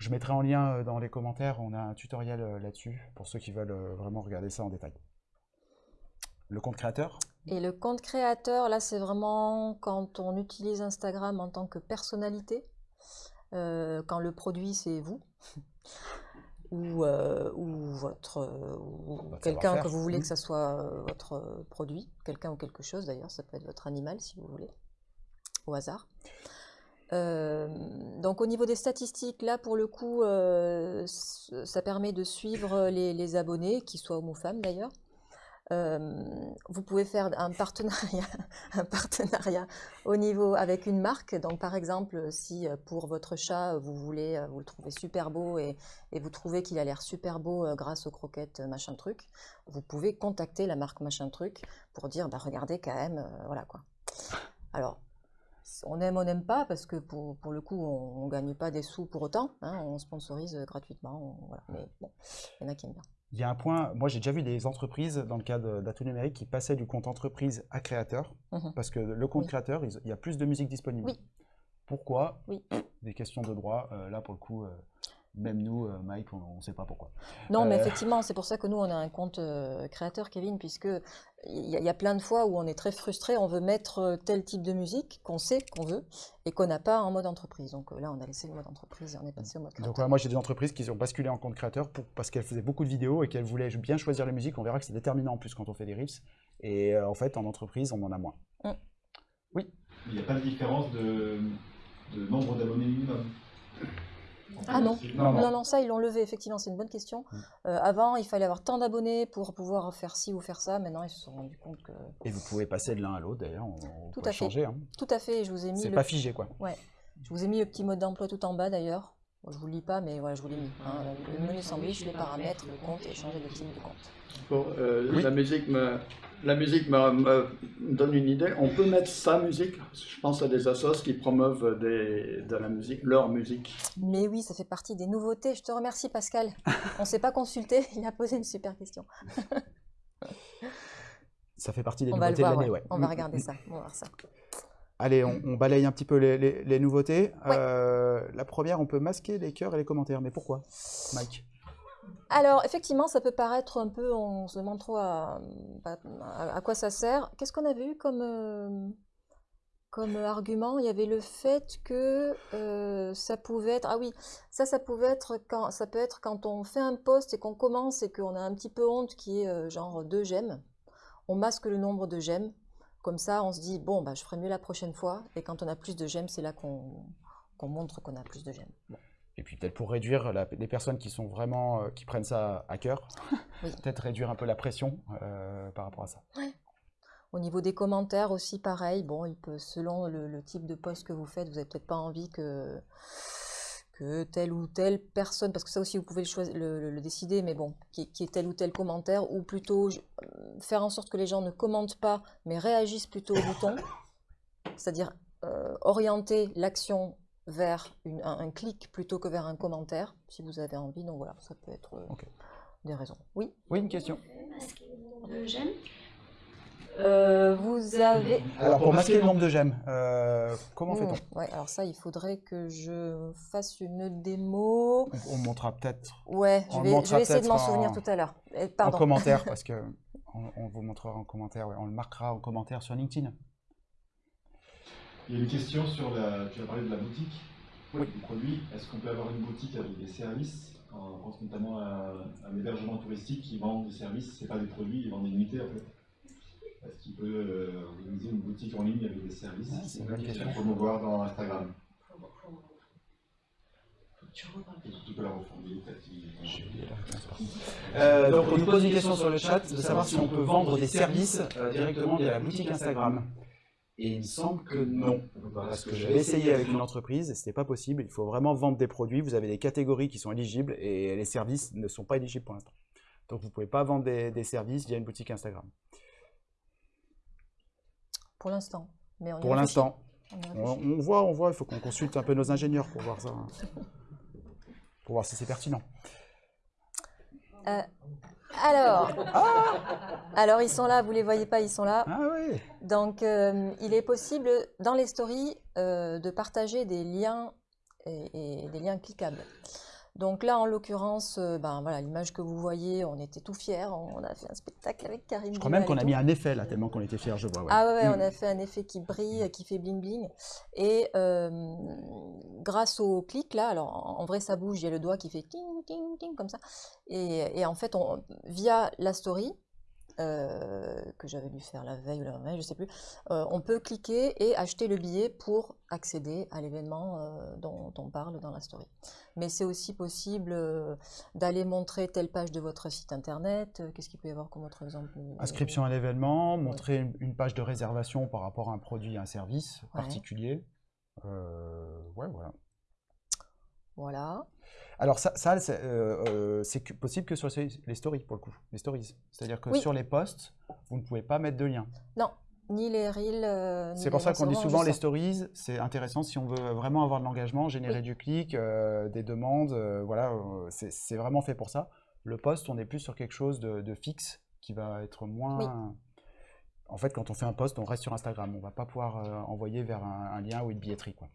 Je mettrai en lien euh, dans les commentaires, on a un tutoriel euh, là-dessus pour ceux qui veulent euh, vraiment regarder ça en détail. Le compte créateur? Et le compte créateur, là, c'est vraiment quand on utilise Instagram en tant que personnalité, euh, quand le produit, c'est vous, ou, euh, ou votre, ou Votre quelqu'un que vous voulez que ça soit votre produit, quelqu'un ou quelque chose d'ailleurs, ça peut être votre animal si vous voulez, au hasard. Euh, donc au niveau des statistiques, là pour le coup, euh, ça permet de suivre les, les abonnés, qu'ils soient hommes ou femmes d'ailleurs. Euh, vous pouvez faire un partenariat, un partenariat au niveau avec une marque. Donc, par exemple, si euh, pour votre chat vous voulez, euh, vous le trouvez super beau et, et vous trouvez qu'il a l'air super beau euh, grâce aux croquettes euh, machin truc, vous pouvez contacter la marque machin truc pour dire, bah regardez quand même, euh, voilà quoi. Alors, on aime, on n'aime pas parce que pour, pour le coup, on, ne gagne pas des sous pour autant. hein, on sponsorise euh, gratuitement, on- voilà. Mais bon, il y en a qui aiment bien. Il y a un point, moi j'ai déjà vu des entreprises dans le cadre d'Atout Numérique qui passaient du compte entreprise à créateur, Mhm. parce que le compte Oui. créateur, il y a plus de musique disponible. Oui. Pourquoi? Oui. Des questions de droit, euh, là pour le coup, euh, même nous, euh, Mike, on ne sait pas pourquoi. Non, mais Euh, effectivement, c'est pour ça que nous, on a un compte euh, créateur, Kevin, puisque il y, a- il y a plein de fois où on est très frustré, on veut mettre tel type de musique qu'on sait qu'on veut et qu'on n'a pas en mode entreprise. Donc là, on a laissé le mode entreprise et on est passé au mode Donc créateur. voilà, moi j'ai des entreprises qui ont basculé en compte créateur pour, parce qu'elles faisaient beaucoup de vidéos et qu'elles voulaient bien choisir les musiques. On verra que c'est déterminant en plus quand on fait des riffs. Et euh, en fait, en entreprise, on en a moins. Il n'y a pas de différence de, de nombre d'abonnés minimum. Ah non. Non, non. Non, non, ça, ils l'ont levé, effectivement, c'est une bonne question. Euh, avant, il fallait avoir tant d'abonnés pour pouvoir faire ci ou faire ça. Maintenant, ils se sont rendus compte que. Et vous pouvez passer de l'un à l'autre d'ailleurs, on, Tout peut à fait. changer. Hein. Tout à fait, je vous ai mis C'est le pas figé quoi. Ouais. Je vous ai mis le petit mode d'emploi tout en bas d'ailleurs. Je vous lis pas, mais voilà, je vous l'ai mis. hein. Le menu sandwich, les paramètres, le compte et changer de type de compte. Bon, euh, Oui. La musique, me, la musique me, me donne une idée. On peut mettre sa musique. Je pense à des assos qui promeuvent des, de la musique, leur musique. Mais oui, ça fait partie des nouveautés. Je te remercie, Pascal. On ne s'est pas consulté. Il a posé une super question. Ça fait partie des On va le nouveautés de l'année, ouais. ouais. On va Mm, regarder ça. On va voir ça. Allez, on, on balaye un petit peu les, les- les nouveautés. Ouais. Euh, la première, on peut masquer les cœurs et les commentaires. Mais pourquoi, Mike? Alors, effectivement, ça peut paraître un peu, on se demande trop à, à- à quoi ça sert. Qu'est-ce qu'on avait eu comme, euh, comme argument? Il y avait le fait que euh, ça pouvait être, ah oui, ça, ça pouvait être quand, ça peut être quand on fait un post et qu'on commence et qu'on a un petit peu honte qui est euh, genre deux j'aime. On masque le nombre de j'aime. Comme ça, on se dit, bon, bah, je ferai mieux la prochaine fois. Et quand on a plus de j'aime, c'est là qu'on montre qu'on a plus de j'aime. Et puis peut-être pour réduire la- les personnes qui sont vraiment, euh, qui prennent ça à cœur, Oui. peut-être réduire un peu la pression euh, par rapport à ça. Au niveau des commentaires aussi, pareil. Bon, il peut, selon le, le type de post que vous faites, vous n'avez peut-être pas envie que, que telle ou telle personne, parce que ça aussi vous pouvez le, choisir, le, le- le décider, mais bon, qui qui est tel ou tel commentaire, ou plutôt je- euh, faire en sorte que les gens ne commentent pas, mais réagissent plutôt au bouton, c'est-à-dire euh, orienter l'action vers une- un, un clic plutôt que vers un commentaire, si vous avez envie. Donc voilà, ça peut être euh, des raisons. Oui? Oui, une question. Le j'aime. Euh, vous avez. Alors pour masquer le nombre de j'aime, euh, comment fait-on Mmh, ouais, alors ça, il faudrait que je fasse une démo. on, on montrera peut-être Ouais, je vais, je montrera vais essayer de m'en souvenir en- tout à l'heure. Eh, en commentaire parce que on, on vous montrera en commentaire. ouais, on le marquera en commentaire sur LinkedIn. Il y a une question sur la. Tu as parlé de la boutique Oui. des produits. Est-ce qu'on peut avoir une boutique avec des services? On pense notamment à un hébergement touristique qui vend des services, c'est pas des produits, ils vendent des unités en fait. Est-ce qu'il peut euh, organiser une boutique en ligne avec des services Ouais, c'est une bonne question. faut promouvoir dans Instagram Tu peux la reformuler peut-être. qu'il- Euh, donc on nous pose une question sur le chat de savoir si on peut vendre des services euh, directement via la boutique Instagram. Et il me semble que non, parce que j'avais essayé avec une entreprise, et c'était pas possible. Il faut vraiment vendre des produits. Vous avez des catégories qui sont éligibles et les services ne sont pas éligibles pour l'instant. Donc vous pouvez pas vendre des, des services via une boutique Instagram. Pour l'instant. Mais on Pour l'instant, On voit, on voit. Il faut qu'on consulte un peu nos ingénieurs pour voir ça, pour voir si c'est pertinent. Euh, alors, alors, ils sont là, vous les voyez pas, ils sont là. Ah oui. Donc, euh, il est possible dans les stories euh, de partager des liens et, et des liens cliquables. Donc là, en l'occurrence, euh, ben voilà, l'image que vous voyez, on était tout fiers, on a fait un spectacle avec Karim. Je crois même qu'on a mis un effet là, tellement qu'on était fiers, je vois. ouais. Ah ouais, Mm. on a fait un effet qui brille, qui fait bling bling. Et euh, grâce au clic là, alors en, en vrai ça bouge, il y a le doigt qui fait ting ting ting comme ça. Et, et en fait, on, via la story, euh, que j'avais dû faire la veille ou la veille, je sais plus, euh, on peut cliquer et acheter le billet pour accéder à l'événement euh, dont on parle dans la story. Mais c'est aussi possible d'aller montrer telle page de votre site internet. Qu'est-ce qu'il peut y avoir comme autre exemple Inscription à l'événement, montrer une- une page de réservation par rapport à un produit, un service Ouais. particulier. Ouais, voilà. Voilà. Alors ça, ça c'est euh, euh, possible que sur les les stories, pour le coup, les stories. C'est-à-dire que Oui. sur les posts, vous ne pouvez pas mettre de lien. Non, ni les reels. euh, C'est pour ça qu'on dit souvent les stories, c'est intéressant si on veut vraiment avoir de l'engagement, générer Oui. du clic, euh, des demandes, voilà, c'est vraiment fait pour ça. Le post, on est plus sur quelque chose de, de fixe qui va être moins... En fait, quand on fait un post, on reste sur Instagram. On va pas pouvoir envoyer vers un, un lien ou une billetterie. Quoi.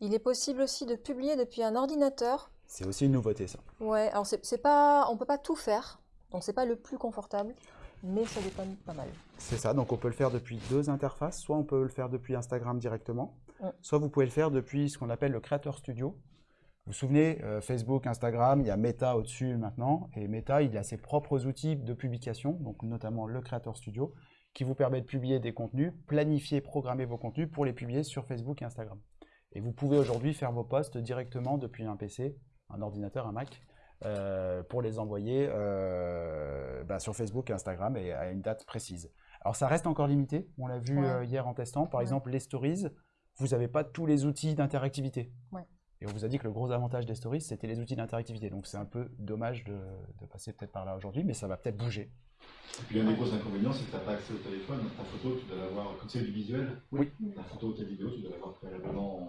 Il est possible aussi de publier depuis un ordinateur. C'est aussi une nouveauté, ça. Ouais, alors c'est pas, on peut pas tout faire, donc c'est pas le plus confortable, mais ça dépanne pas mal. C'est ça, donc on peut le faire depuis deux interfaces. Soit on peut le faire depuis Instagram directement, Mm. soit vous pouvez le faire depuis ce qu'on appelle le Creator Studio. Vous vous souvenez, euh, Facebook, Instagram, il y a Meta au-dessus maintenant, et Meta, il a ses propres outils de publication, donc notamment le Creator Studio, qui vous permet de publier des contenus, planifier, programmer vos contenus pour les publier sur Facebook et Instagram. Et vous pouvez aujourd'hui faire vos posts directement depuis un PC, un ordinateur, un Mac, euh, pour les envoyer euh, bah, sur Facebook et Instagram et à une date précise. Alors ça reste encore limité, on l'a vu Ouais. euh, hier en testant, par Ouais. exemple les stories, vous n'avez pas tous les outils d'interactivité. Ouais. Et on vous a dit que le gros avantage des stories, c'était les outils d'interactivité. Donc c'est un peu dommage de, de passer peut-être par là aujourd'hui, mais ça va peut-être bouger. Et puis l'un des gros inconvénients, c'est que tu n'as pas accès au téléphone. Ta photo, tu dois l'avoir, comme c'est du visuel, Oui. ta photo ou ta vidéo, tu dois l'avoir préalablement en...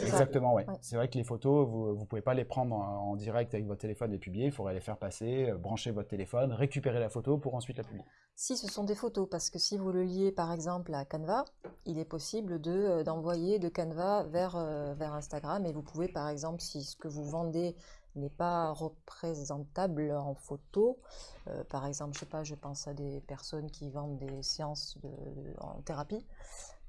Exactement, ouais. Ouais. C'est vrai que les photos, vous ne pouvez pas les prendre en, en direct avec votre téléphone et publier. Il faudrait les faire passer, euh, brancher votre téléphone, récupérer la photo pour ensuite la publier. Si ce sont des photos, parce que si vous le liez par exemple à Canva, il est possible de, euh, d'envoyer de Canva vers, euh, vers Instagram et vous pouvez par exemple, si ce que vous vendez n'est pas représentable en photo, euh, par exemple, je sais pas, je pense à des personnes qui vendent des séances de, de- en thérapie,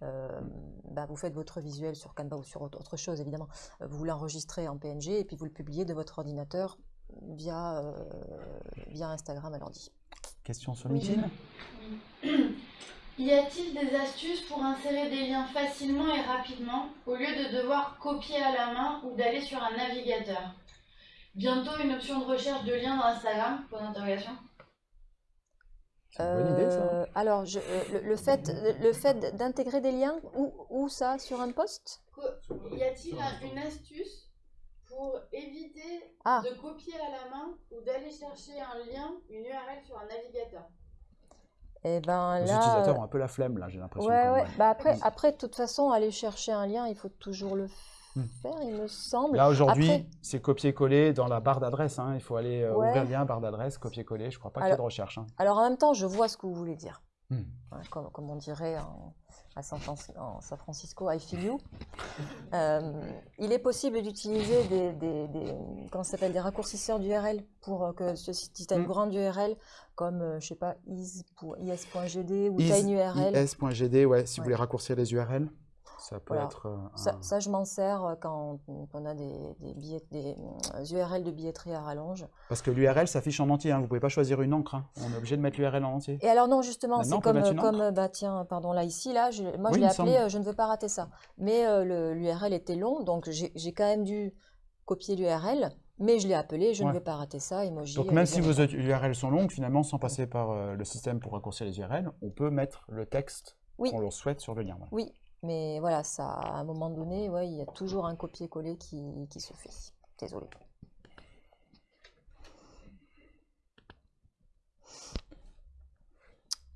euh, bah, vous faites votre visuel sur Canva ou sur autre chose évidemment, vous l'enregistrez en PNG et puis vous le publiez de votre ordinateur via, euh, via Instagram à l'ordi. Question sur Oui. LinkedIn. Y a-t-il des astuces pour insérer des liens facilement et rapidement au lieu de devoir copier à la main ou d'aller sur un navigateur? Bientôt une option de recherche de liens dans Instagram Point d'interrogation. Une bonne idée, ça. Euh, alors, je- euh, le, le fait, le, le fait d'intégrer des liens, où, où ça Sur un post? Co- Y a-t-il un- une astuce pour éviter Ah. de copier à la main ou d'aller chercher un lien, une URL sur un navigateur? Eh ben Les là. utilisateurs ont euh, un peu la flemme, là, j'ai l'impression. ouais, ouais. Bah après, après, de toute façon, aller chercher un lien, il faut toujours le faire, il me semble. Là, aujourd'hui, Après- c'est copier-coller dans la barre d'adresse. hein. Il faut aller euh, Ouais. ouvrir le lien, barre d'adresse, copier-coller. Je crois pas qu'il y ait de recherche. hein. Alors en même temps, je vois ce que vous voulez dire. Hmm. Comme, comme on dirait en- à San, Francisco, I feel you. Euh, il est possible d'utiliser des, des, des- comment ça s'appelle, des raccourcisseurs d'URL pour euh, que ce- si tu as une Hmm. grande URL comme, euh, je sais pas, is is.gd ou tu Is- as une URL. is.gd, ouais, si vous voulez raccourcir les URL, ça peut Voilà. être. euh, Ça, je m'en sers euh, quand on a des, des, billets, des euh, URL de billetterie à rallonge. Parce que l'URL s'affiche en entier. Hein. Vous pouvez pas choisir une encre. hein. On est obligé de mettre l'URL en entier. Et alors non, justement, c'est comme, bah tiens, pardon, là ici, là, je, moi Oui, je l'ai appelé euh, je ne veux pas rater ça. Mais euh, l'URL était long, donc j'ai quand même dû copier l'URL, mais je l'ai appelé je Ouais. ne veux pas rater ça, emoji. Donc même si vos. URL sont longues, finalement, sans passer par euh, le système pour raccourcir les URL, on peut mettre le texte Oui. qu'on le souhaite sur le lien. voilà. Oui, mais voilà, ça, à un moment donné, ouais, il y a toujours un copier-coller qui, qui se fait. Désolée.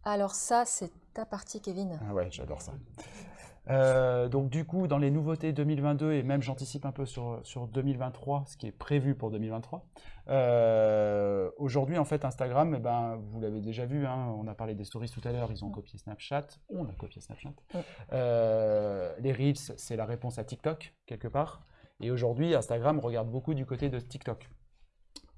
Alors ça, c'est ta partie, Kevin. Ah ouais, j'adore ça. Euh, donc du coup, dans les nouveautés 2022, et même j'anticipe un peu sur, sur 2023, ce qui est prévu pour 2023, euh, aujourd'hui en fait Instagram, eh ben, vous l'avez déjà vu, hein, on a parlé des stories tout à l'heure, ils ont copié Snapchat, on a copié Snapchat. Mm. Euh, les Reels, c'est la réponse à TikTok, quelque part. Et aujourd'hui, Instagram regarde beaucoup du côté de TikTok.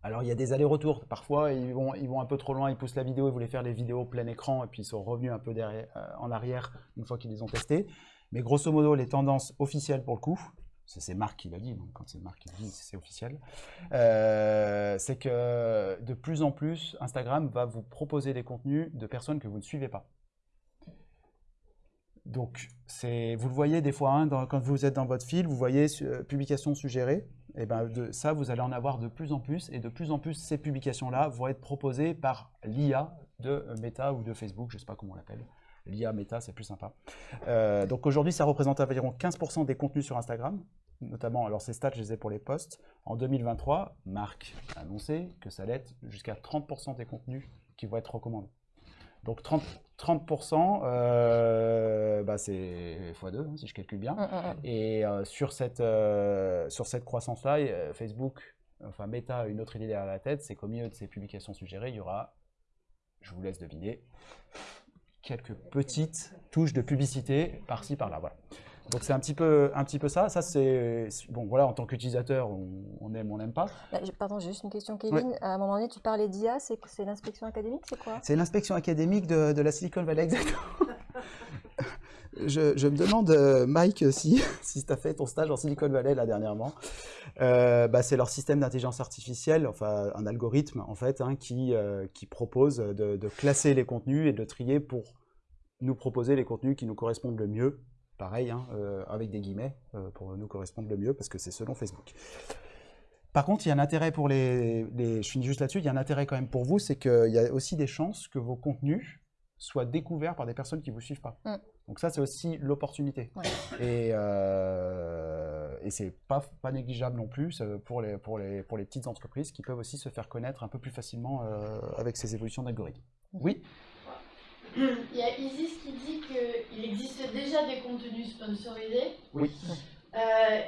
Alors il y a des allers-retours. Parfois, ils vont, ils vont un peu trop loin, ils poussent la vidéo, ils voulaient faire les vidéos plein écran, et puis ils sont revenus un peu derrière, euh, en arrière une fois qu'ils les ont testés. Mais grosso modo, les tendances officielles pour le coup, c'est Marc qui l'a dit, donc quand c'est Marc qui le dit, c'est officiel, euh, c'est que de plus en plus, Instagram va vous proposer des contenus de personnes que vous ne suivez pas. Donc, vous le voyez des fois, hein, quand vous êtes dans votre fil, vous voyez euh, publication suggérée. Et ben de, ça, vous allez en avoir de plus en plus. Et de plus en plus, ces publications-là vont être proposées par l'IA de Meta ou de Facebook, je ne sais pas comment on l'appelle. L'IA Meta, c'est plus sympa. Euh, donc aujourd'hui, ça représente environ 15% des contenus sur Instagram. Notamment, alors ces stats, je les ai pour les posts. En 2023, Marc a annoncé que ça allait être jusqu'à 30% des contenus qui vont être recommandés. Donc 30%, 30% euh, bah c'est x2 si je calcule bien. Mm, mm, mm. Et euh, sur cette, sur cette croissance-là, Facebook, enfin Meta a une autre idée derrière la tête, c'est qu'au milieu de ces publications suggérées, il y aura, je vous laisse deviner, quelques petites touches de publicité par-ci par-là. Voilà. Donc c'est un petit peu, un petit peu ça. Ça c'est bon voilà en tant qu'utilisateur, on, on aime, on n'aime pas. J'ai- Pardon, j'ai juste une question, Kevin. À un moment donné, tu parlais d'IA, c'est c'est l'inspection académique, c'est quoi? C'est l'inspection académique de, de la Silicon Valley, exactement. je, je me demande, euh, Mike, si, si tu as fait ton stage en Silicon Valley là dernièrement. Euh, bah, c'est leur système d'intelligence artificielle, enfin un algorithme en fait, hein, qui, euh, qui propose de, de classer les contenus et de trier pour nous proposer les contenus qui nous correspondent le mieux. Pareil, hein, euh, avec des guillemets, euh, pour nous correspondre le mieux, parce que c'est selon Facebook. Par contre, il y a un intérêt pour les, les- Je finis juste là-dessus. Il y a un intérêt quand même pour vous, c'est qu'il y a aussi des chances que vos contenus soient découverts par des personnes qui ne vous suivent pas. Mm. Donc ça, c'est aussi l'opportunité. Ouais. Et, euh, et c'est pas, pas négligeable non plus pour les, pour, les, pour les petites entreprises qui peuvent aussi se faire connaître un peu plus facilement euh, avec ces évolutions d'algorithmes. Oui, Il y a Isis qui dit qu'il existe déjà des contenus sponsorisés. Oui. Euh,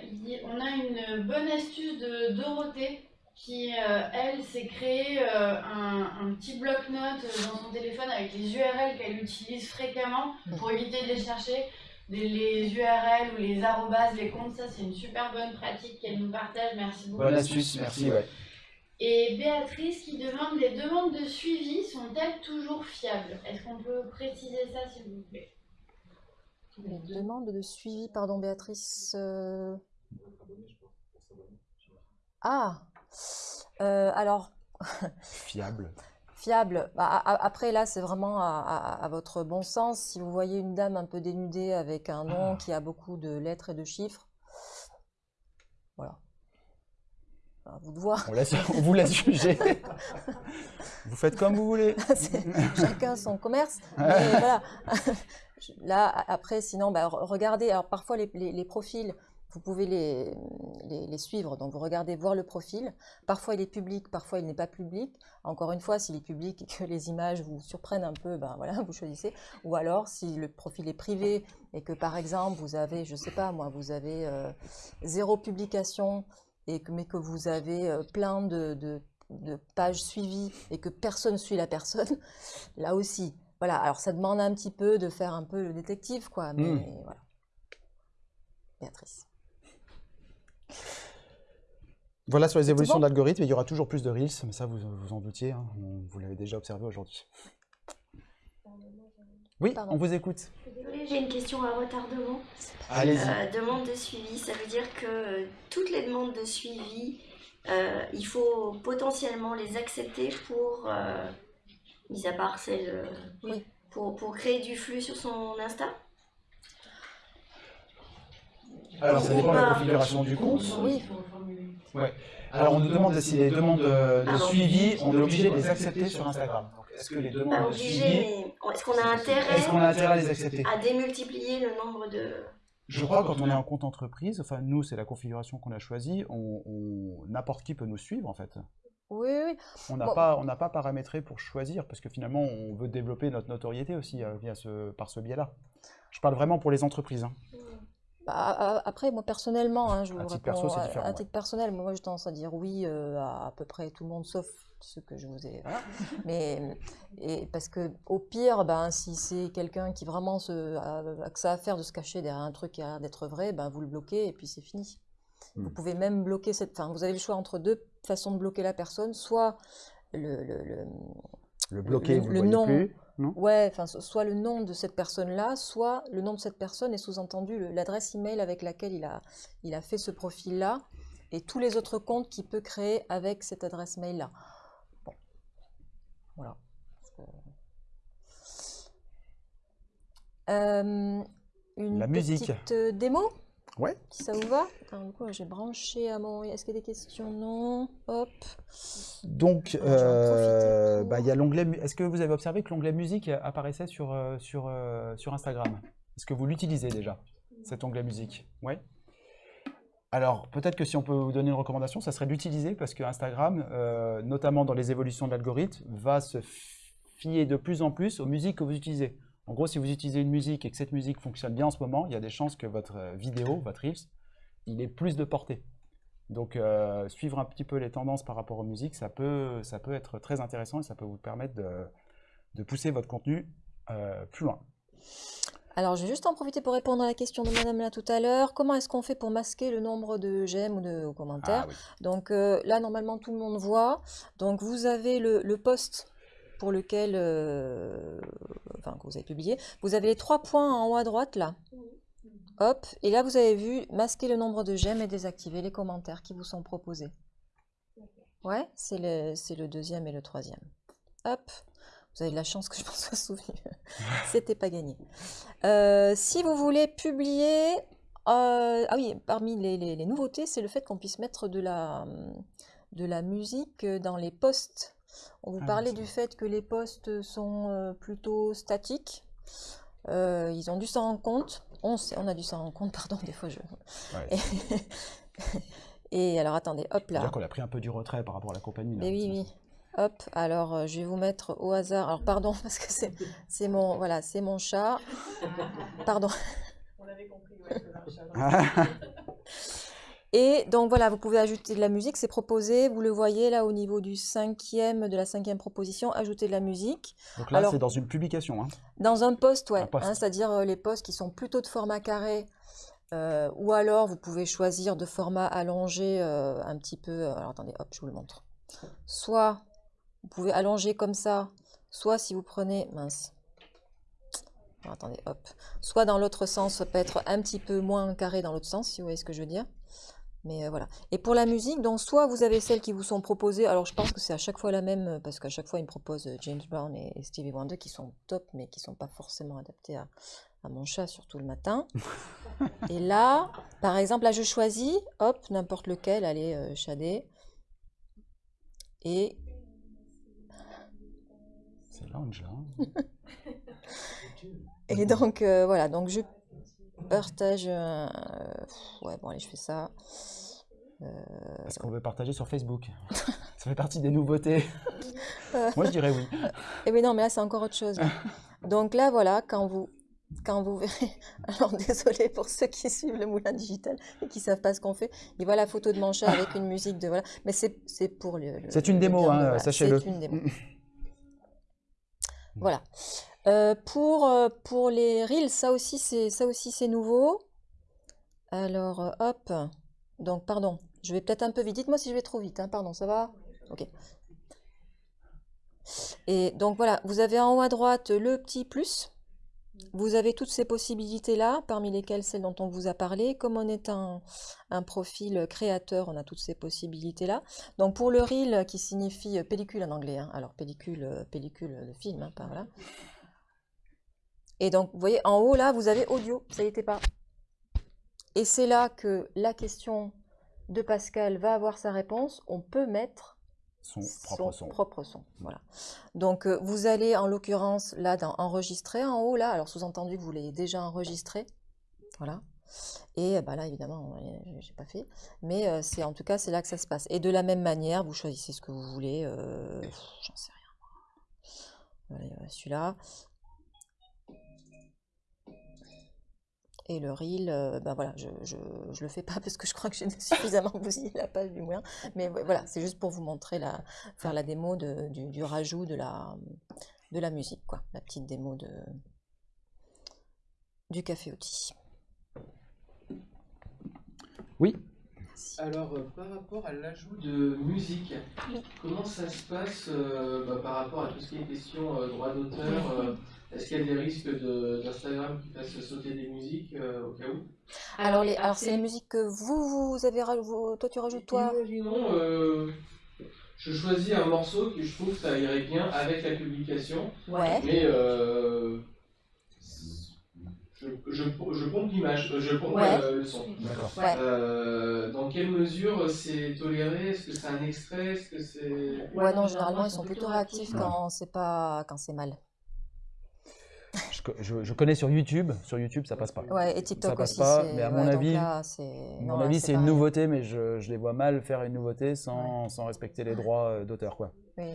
on a une bonne astuce de Dorothée qui, euh, elle, s'est créé euh, un, un petit bloc-notes dans son téléphone avec les URL qu'elle utilise fréquemment pour éviter de les chercher. Des- les URL ou les arrobas, les comptes, ça c'est une super bonne pratique qu'elle nous partage. Merci beaucoup. bonne astuce, merci. Ouais. Et Béatrice qui demande les demandes de suivi sont-elles toujours fiables? Est-ce qu'on peut préciser ça s'il vous plaît? Les demandes de suivi, pardon Béatrice. euh, Ah Euh, Alors, Fiable. fiable. Bah, après, là, c'est vraiment à, à- à votre bon sens. Si vous voyez une dame un peu dénudée avec un nom qui a beaucoup de lettres et de chiffres, voilà. À vous de voir. On, laisse, on vous laisse juger. vous faites comme vous voulez. Chacun son commerce. Mais voilà. Là, après, sinon, bah, re- regardez. Alors, parfois, les, les- les profils, vous pouvez les, les, les suivre. Donc, vous regardez, voir le profil. Parfois, il est public, parfois, il n'est pas public. Encore une fois, s'il est public et que les images vous surprennent un peu, ben voilà, vous choisissez. Ou alors, si le profil est privé et que, par exemple, vous avez, je sais pas moi, vous avez euh, zéro publication, et que, mais que vous avez euh, plein de, de de pages suivies et que personne suit la personne, là aussi. Voilà, alors ça demande un petit peu de faire un peu le détective, quoi, mais Mm. voilà. Béatrice. Voilà sur les évolutions bon? d'algorithmes, il y aura toujours plus de Reels, mais ça vous vous en doutiez, hein, vous l'avez déjà observé aujourd'hui. Oui, Pardon. on vous écoute. Désolée, j'ai une question à retardement. Allez-y. Euh, demande de suivi, ça veut dire que euh, toutes les demandes de suivi, euh, il faut potentiellement les accepter pour, euh, mis à part celle, euh, Oui. pour, pour créer du flux sur son Insta? Alors ça dépend de la configuration du compte. Oui. Alors on nous demande si les demandes de, de Pardon. suivi, on est obligé de les accepter sur Instagram. Est-ce que les Pas demandes de suivi, est-ce qu'on a est-ce qu'on a intérêt intérêt à les accepter? à démultiplier le nombre de... Je crois que quand on est en compte entreprise, enfin nous c'est la configuration qu'on a choisie, on, on- n'importe qui peut nous suivre en fait. Oui, oui. On n'a Bon. pas, on n'a pas paramétré pour choisir parce que finalement on veut développer notre notoriété aussi euh, via ce, par ce biais-là. Je parle vraiment pour les entreprises. hein. Bah, après, moi personnellement, hein, je vous À titre réponds perso, c'est à- à ouais. titre personnel, moi j'ai tendance à dire oui euh, à à peu près tout le monde, sauf ceux que je vous ai. Voilà. Mais et parce que au pire, ben, si c'est quelqu'un qui vraiment se, a, a que ça à faire de se cacher derrière un truc qui a l'air d'être vrai, ben, vous le bloquez et puis c'est fini. Vous Hmm. pouvez même bloquer cette. Enfin, vous avez le choix entre deux façons de bloquer la personne, soit le, le- le- Le bloquer, le- vous le le voyez nom. plus. Non? Ouais, enfin, so- soit le nom de cette personne-là, soit le nom de cette personne et sous-entendu l'adresse email avec laquelle il a, il a fait ce profil-là et tous les autres comptes qu'il peut créer avec cette adresse mail-là. Bon. Voilà. Euh, une La musique. petite euh, démo, Ouais. si ça vous va? Alors, du coup, j'ai branché à mon. Est-ce qu'il y a des questions? Non. Hop. Donc, profite euh, bah, il y a l'onglet. Est-ce que vous avez observé que l'onglet musique apparaissait sur, euh, sur, euh, sur Instagram? Est-ce que vous l'utilisez déjà, cet onglet musique? Ouais. Alors, peut-être que si on peut vous donner une recommandation, ça serait d'utiliser parce que Instagram, euh, notamment dans les évolutions de l'algorithme, va se fier de plus en plus aux musiques que vous utilisez. En gros, si vous utilisez une musique et que cette musique fonctionne bien en ce moment, il y a des chances que votre euh, vidéo, votre Reels, il ait plus de portée. Donc, euh, suivre un petit peu les tendances par rapport aux musiques, ça peut, ça peut être très intéressant et ça peut vous permettre de, de pousser votre contenu euh, plus loin. Alors, je vais juste en profiter pour répondre à la question de madame là tout à l'heure. Comment est-ce qu'on fait pour masquer le nombre de j'aime ou de commentaires? Ah oui. Donc euh, là, normalement, tout le monde voit. Donc, vous avez le, le post pour lequel, euh, enfin, que vous avez publié. Vous avez les trois points en haut à droite, là. Hop. Et là, vous avez vu masquer le nombre de j'aime et désactiver les commentaires qui vous sont proposés. Ouais, c'est le, c'est le deuxième et le troisième. Hop. Vous avez de la chance que je m'en sois souvenu. C'était pas gagné. Euh, si vous voulez publier, euh, ah oui, parmi les, les- les nouveautés, c'est le fait qu'on puisse mettre de la, de la musique dans les posts. On vous Ah parlait du fait que les posts sont euh, plutôt statiques. Euh, ils ont dû s'en rendre compte. On, sait- on a dû s'en rendre compte, pardon, des fois je. Ouais. Et, et alors attendez, hop là. C'est-à-dire qu'on a pris un peu du retrait par rapport à la compagnie. là. Mais oui, oui. Hop, alors euh, je vais vous mettre au hasard. Alors pardon, parce que c'est mon voilà, c'est mon chat. Pardon. On l'avait compris, ouais, Et donc voilà, vous pouvez ajouter de la musique, c'est proposé. Vous le voyez là au niveau du cinquième, de la cinquième proposition, ajouter de la musique. Donc là, c'est dans une publication. hein. Dans un post, ouais, hein, c'est-à-dire euh, les posts qui sont plutôt de format carré, euh, ou alors vous pouvez choisir de format allongé euh, un petit peu. alors attendez, hop, je vous le montre. Soit vous pouvez allonger comme ça, soit si vous prenez, mince. Alors, attendez, hop. Soit dans l'autre sens, ça peut être un petit peu moins carré dans l'autre sens, si vous voyez ce que je veux dire. Mais euh, voilà. Et pour la musique, donc soit vous avez celles qui vous sont proposées, alors je pense que c'est à chaque fois la même, euh, parce qu'à chaque fois ils me proposent euh, James Brown et, et Stevie Wonder qui sont top, mais qui sont pas forcément adaptés à, à mon chat, surtout le matin. et là, par exemple, là je choisis, hop, n'importe lequel, allez, euh, Shadé. Et C'est lounge, là. hein. Et donc, euh, voilà, donc je partage. euh, ouais, bon, allez, je fais ça. Euh, Est-ce qu'on veut partager sur Facebook Ça fait partie des nouveautés. Euh. Moi, je dirais oui. Eh bien non, mais là, c'est encore autre chose. Donc là, voilà, quand vous, quand vous verrez... Alors, désolé pour ceux qui suivent le moulin digital et qui savent pas ce qu'on fait. Ils voient la photo de mon chat avec une musique de... Voilà. Mais c'est pour le... le- C'est une démo, hein, voilà, sachez-le. C'est une démo. Voilà. Euh, pour, euh, pour les reels, ça aussi, c'est ça aussi, c'est nouveau. Alors, euh, hop. Donc, pardon, je vais peut-être un peu vite. Dites-moi si je vais trop vite, hein, Pardon, ça va? Ok. Et donc voilà, vous avez en haut à droite le petit plus. Vous avez toutes ces possibilités-là, parmi lesquelles celles dont on vous a parlé. Comme on est un, profil créateur, on a toutes ces possibilités-là. Donc pour le reel, qui signifie euh, pellicule en anglais, hein. alors pellicule, euh, pellicule, le film, hein, pas voilà. Et donc, vous voyez, en haut, là, vous avez audio, ça y était pas. Et c'est là que la question de Pascal va avoir sa réponse. On peut mettre Son propre son. propre son, Voilà. Donc, euh, vous allez, en l'occurrence, là, dans enregistrer en haut, là. Alors, sous-entendu que vous l'ayez déjà enregistré. Voilà. Et bah, là, évidemment, j'ai pas fait. Mais euh, c'est en tout cas, c'est là que ça se passe. Et de la même manière, vous choisissez ce que vous voulez. euh, J'en sais rien. Celui-là. Et le reel, euh, ben voilà, je, je, je le fais pas parce que je crois que j'ai suffisamment bousillé la page du moulin. Mais vo- voilà, c'est juste pour vous montrer, la, faire la démo de- du, du rajout de la, de la musique, quoi. La petite démo de, du café outil. Oui. Alors, euh, par rapport à l'ajout de musique, comment ça se passe euh, bah, par rapport à tout ce qui est question euh, droit d'auteur euh, Est-ce qu'il y a des risques de- d'Instagram qui fasse sauter des musiques euh, au cas où? Alors, les, alors c'est les musiques que vous, vous avez rajouté, toi tu rajoutes toi? Imaginons, euh, je choisis un morceau que je trouve que ça irait bien avec la publication, Ouais. mais euh, je, je, je pompe l'image, je pompe Ouais. euh, le son. D'accord. Ouais. Euh, dans quelle mesure c'est toléré? Est-ce que c'est un extrait? Est-ce que c'est... Ouais, non, généralement, ils sont plutôt réactifs Ouais. quand c'est pas, quand c'est mal. Je, co- je- je connais sur YouTube. Sur YouTube, ça passe pas. Ouais, et TikTok Ça passe aussi. pas, mais à mon avis- là, non, mon là, avis, c'est une nouveauté, mais je, je les vois mal faire une nouveauté sans, sans respecter les droits euh, d'auteur. quoi. Oui,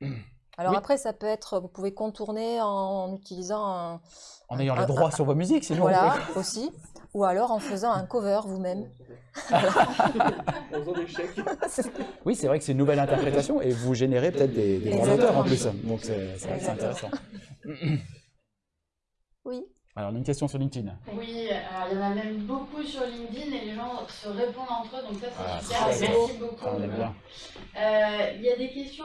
oui. Alors Oui. après, ça peut être, vous pouvez contourner en utilisant un, En ayant les droits ah, sur vos musiques, sinon. voilà, aussi, ou alors en faisant un cover vous-même. En faisant des chèques. Oui, c'est vrai que c'est une nouvelle interprétation et vous générez peut-être des, des droits d'auteur en plus. Donc c'est intéressant. Oui. Alors, une question sur LinkedIn. Oui, alors il y en a même beaucoup sur LinkedIn et les gens se répondent entre eux, donc ça c'est Ah, super, merci beaucoup. Ah. Euh, Il y a des questions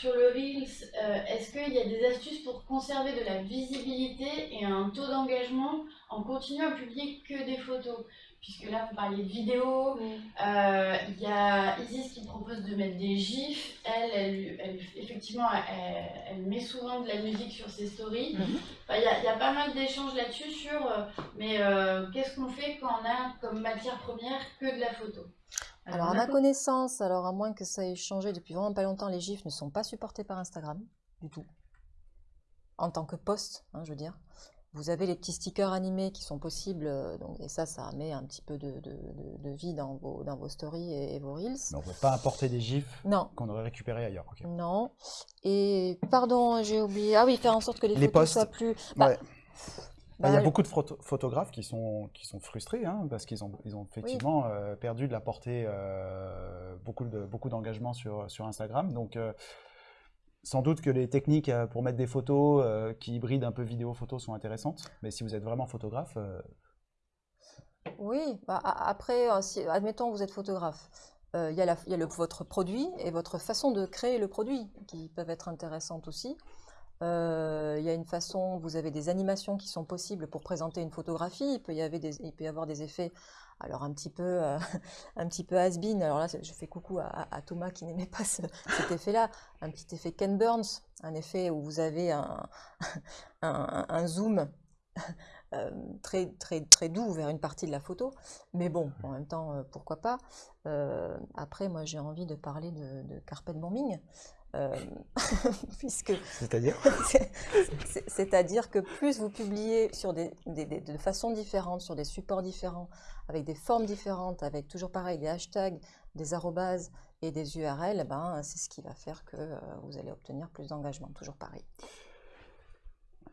sur le Reels. Euh, Est-ce qu'il y a des astuces pour conserver de la visibilité et un taux d'engagement en continuant à publier que des photos Puisque là, vous parliez de vidéos. Euh, Il y a Isis qui propose de mettre des gifs. Elle, elle, elle- effectivement, elle, elle met souvent de la musique sur ses stories. Mhm. Enfin, Il y, a, il y a pas mal d'échanges là-dessus sur euh, mais euh, qu'est-ce qu'on fait quand on a comme matière première que de la photo? Alors à ma connaissance, alors à moins que ça ait changé depuis vraiment pas longtemps, les gifs ne sont pas supportés par Instagram du tout. En tant que post, hein, je veux dire. Vous avez les petits stickers animés qui sont possibles, euh, donc, et ça, ça met un petit peu de, de- de- de vie dans vos, dans vos stories et, et vos reels. Mais on ne peut pas importer des gifs qu'on aurait récupérés ailleurs. non. Et pardon, j'ai oublié. Ah oui, faire en sorte que les, Les photos posts, soient plus. Bah, Ouais. Bah, Il y a bah, beaucoup de photo- photographes qui sont, qui sont frustrés hein, parce qu'ils ont, ils ont effectivement euh, perdu de la portée, euh, beaucoup de- beaucoup d'engagement sur, sur Instagram. Donc, euh, sans doute que les techniques euh, pour mettre des photos euh, qui hybrident un peu vidéo-photo sont intéressantes. Mais si vous êtes vraiment photographe, euh, Oui, bah, après, admettons que vous êtes photographe, il y a, votre produit et votre façon de créer le produit qui peuvent être intéressantes aussi. Il y a une façon, vous avez des animations qui sont possibles pour présenter une photographie. Il peut y avoir des effets, alors un petit peu, euh, un petit peu has-been. Alors là, je fais coucou à, Thomas qui n'aimait pas ce- cet effet-là. Un petit effet Ken Burns, un effet où vous avez un, zoom euh, très, doux vers une partie de la photo. Mais bon, en même temps, euh, pourquoi pas. Après, moi, j'ai envie de parler de carpet bombing. Euh, puisque c'est-à-dire c'est- c'est- C'est-à-dire que plus vous publiez sur des, des- des- de façons différentes, sur des supports différents, avec des formes différentes, avec toujours pareil des hashtags, des arrobases et des URL, ben, c'est ce qui va faire que euh, vous allez obtenir plus d'engagement, toujours pareil.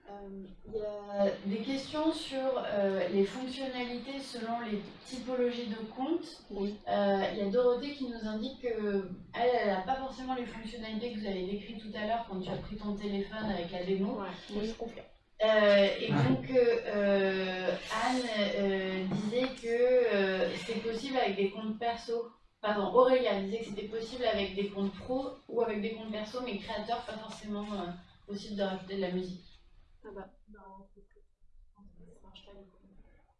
Euh, Il y a des questions sur euh, les fonctionnalités selon les typologies de comptes. Oui. Euh, Il y a Dorothée qui nous indique que elle, elle n'a pas forcément les fonctionnalités que vous avez décrites tout à l'heure quand tu as pris ton téléphone avec la démo. Oui, je confirme. Euh, et donc euh, euh, Anne euh, disait que euh, c'était possible avec des comptes perso. Pardon, Aurélia disait que c'était possible avec des comptes pro ou avec des comptes perso, mais créateurs, pas forcément euh, possible de rajouter de la musique. Ah bah,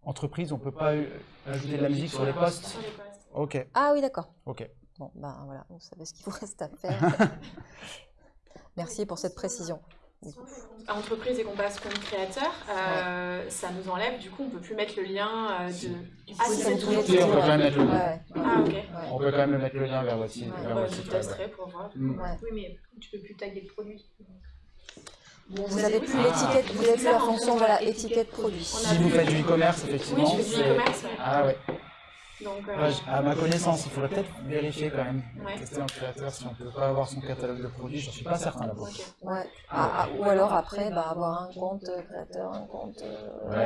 entreprise, on ne peut pas ajouter de la musique sur les posts sur les postes. Ok, Ah oui, d'accord. ok. Bon, ben voilà, vous savez ce qu'il vous reste à faire. Merci pour cette précision. À entreprise et qu'on passe compte créateur, euh, ça nous enlève, du coup, on peut plus mettre le lien euh, de. Ah, Si, si, c'est toujours plaît, on peut quand même mettre le lien. Ah, ok. ouais. On peut quand même mettre le lien vers votre site. Ouais. je testerai pour voir. Mm. Ouais. Oui, mais tu peux plus taguer le produit. Vous avez plus Ah. l'étiquette, vous avez plus la fonction voilà, étiquette produit. Si vous faites du e-commerce, Oui, effectivement. je fais du c'est- e-commerce. ouais. Ah ouais. Donc, euh, Ouais, à ma connaissance, il faudrait peut-être vérifier quand même, Ouais. tester en créateur si on peut pas avoir son catalogue de produits, je suis pas certain là-bas. ok. Ouais. Ah, ah, ou alors après, bah, avoir un compte euh, créateur, un compte. euh, voilà.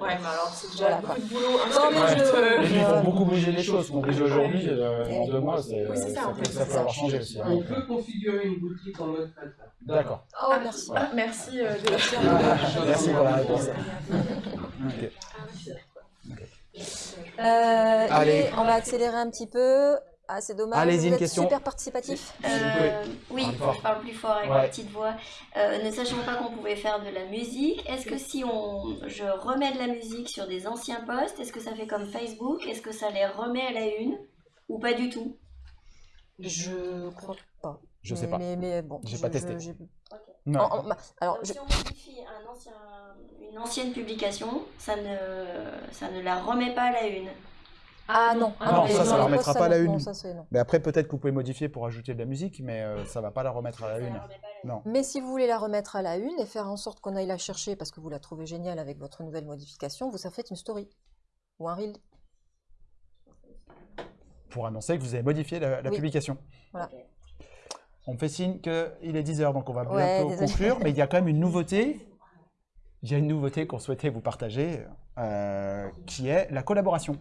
Ouais, mais alors c'est déjà Voilà, beaucoup quoi. de boulot. Non, mais je- euh, Et puis il faut beaucoup bouger les choses, qu'on bouge aujourd'hui, euh, en deux mois, c'est, Oui, c'est ça, ça, en peut, fait, ça c'est peut avoir ça. changé aussi. hein. On peut configurer une boutique en mode créateur. D'accord. Oh, merci. Merci euh, de Merci pour la réponse. Euh, Allez. et on va accélérer un petit peu. Ah, c'est dommage. Allez-y, vous une êtes question. super participatif. Euh, oui, je parle plus fort avec Ouais. ma petite voix. Euh, ne sachant pas qu'on pouvait faire de la musique, est-ce que si on, je remets de la musique sur des anciens posts, est-ce que ça fait comme Facebook? Est-ce que ça les remet à la une? Ou pas du tout? Je crois pas. Je mais, sais pas. Mais, mais bon. J'ai je- pas je- testé. j'ai- Non. en- en- bah, alors, Donc, je- Si on modifie un ancien, une ancienne publication, ça ne, ça ne la remet pas à la une. Ah non. Non, mais ça, ça dans la remettra pas à la une. Non, ça, c'est non. Mais après, peut-être que vous pouvez modifier pour ajouter de la musique, mais euh, ça va pas la remettre à la Ça une. la. Non. Mais si vous voulez la remettre à la une et faire en sorte qu'on aille la chercher parce que vous la trouvez géniale avec votre nouvelle modification, vous ça faites une story ou un reel. Pour annoncer que vous avez modifié la, la Oui. publication. Voilà. On me fait signe qu'il est 10h, donc on va Ouais, bientôt désolé. conclure, mais il y a quand même une nouveauté. Il y a une nouveauté qu'on souhaitait vous partager, euh, qui est la collaboration.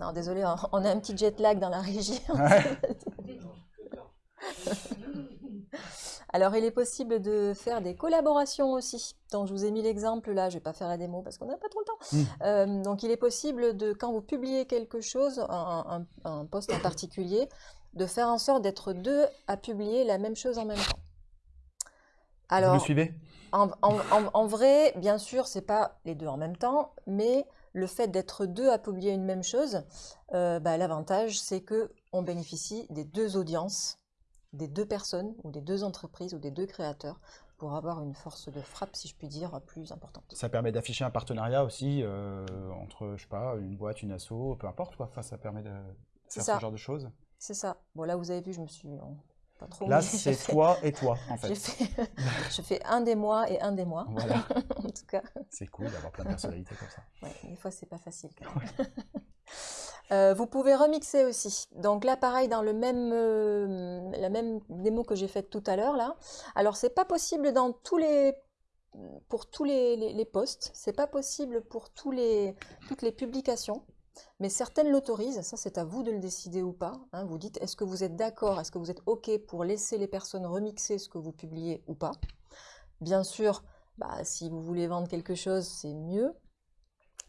Non, désolé, on- a un petit jet lag dans la régie. Ouais. Alors, il est possible de faire des collaborations aussi. Donc, je vous ai mis l'exemple là, je vais pas faire la démo parce qu'on n'a pas trop le temps. Mm. Euh, donc, il est possible de, quand vous publiez quelque chose, un, un, un post en particulier, de faire en sorte d'être deux à publier la même chose en même temps. vous Alors, me suivez? en, en- en- en vrai, bien sûr, c'est pas les deux en même temps, mais le fait d'être deux à publier une même chose, euh, bah, l'avantage, c'est que on bénéficie des deux audiences, des deux personnes, ou des deux entreprises, ou des deux créateurs, pour avoir une force de frappe, si je puis dire, plus importante. Ça permet d'afficher un partenariat aussi euh, entre, je sais pas, une boîte, une asso, peu importe quoi. Enfin, ça permet de faire ça. ce genre de choses. C'est ça. Bon, là, vous avez vu, je me suis, Pas trop, Là, c'est toi et toi, en Je fait. fais, je fais un des mois et un des mois. Voilà. en tout cas, C'est cool d'avoir plein de personnalités comme ça. ouais, des fois, c'est pas facile. quand même. Euh, vous pouvez remixer aussi. Donc là, pareil, dans le même, euh, la même démo que j'ai faite tout à l'heure, là. Alors, c'est pas possible dans tous les, pour tous les, les, les posts. C'est pas possible pour tous les, toutes les publications. Mais certaines l'autorisent. Ça, c'est à vous de le décider ou pas. hein. Vous dites, est-ce que vous êtes d'accord Est-ce que vous êtes OK pour laisser les personnes remixer ce que vous publiez ou pas? Bien sûr, bah, si vous voulez vendre quelque chose, c'est mieux.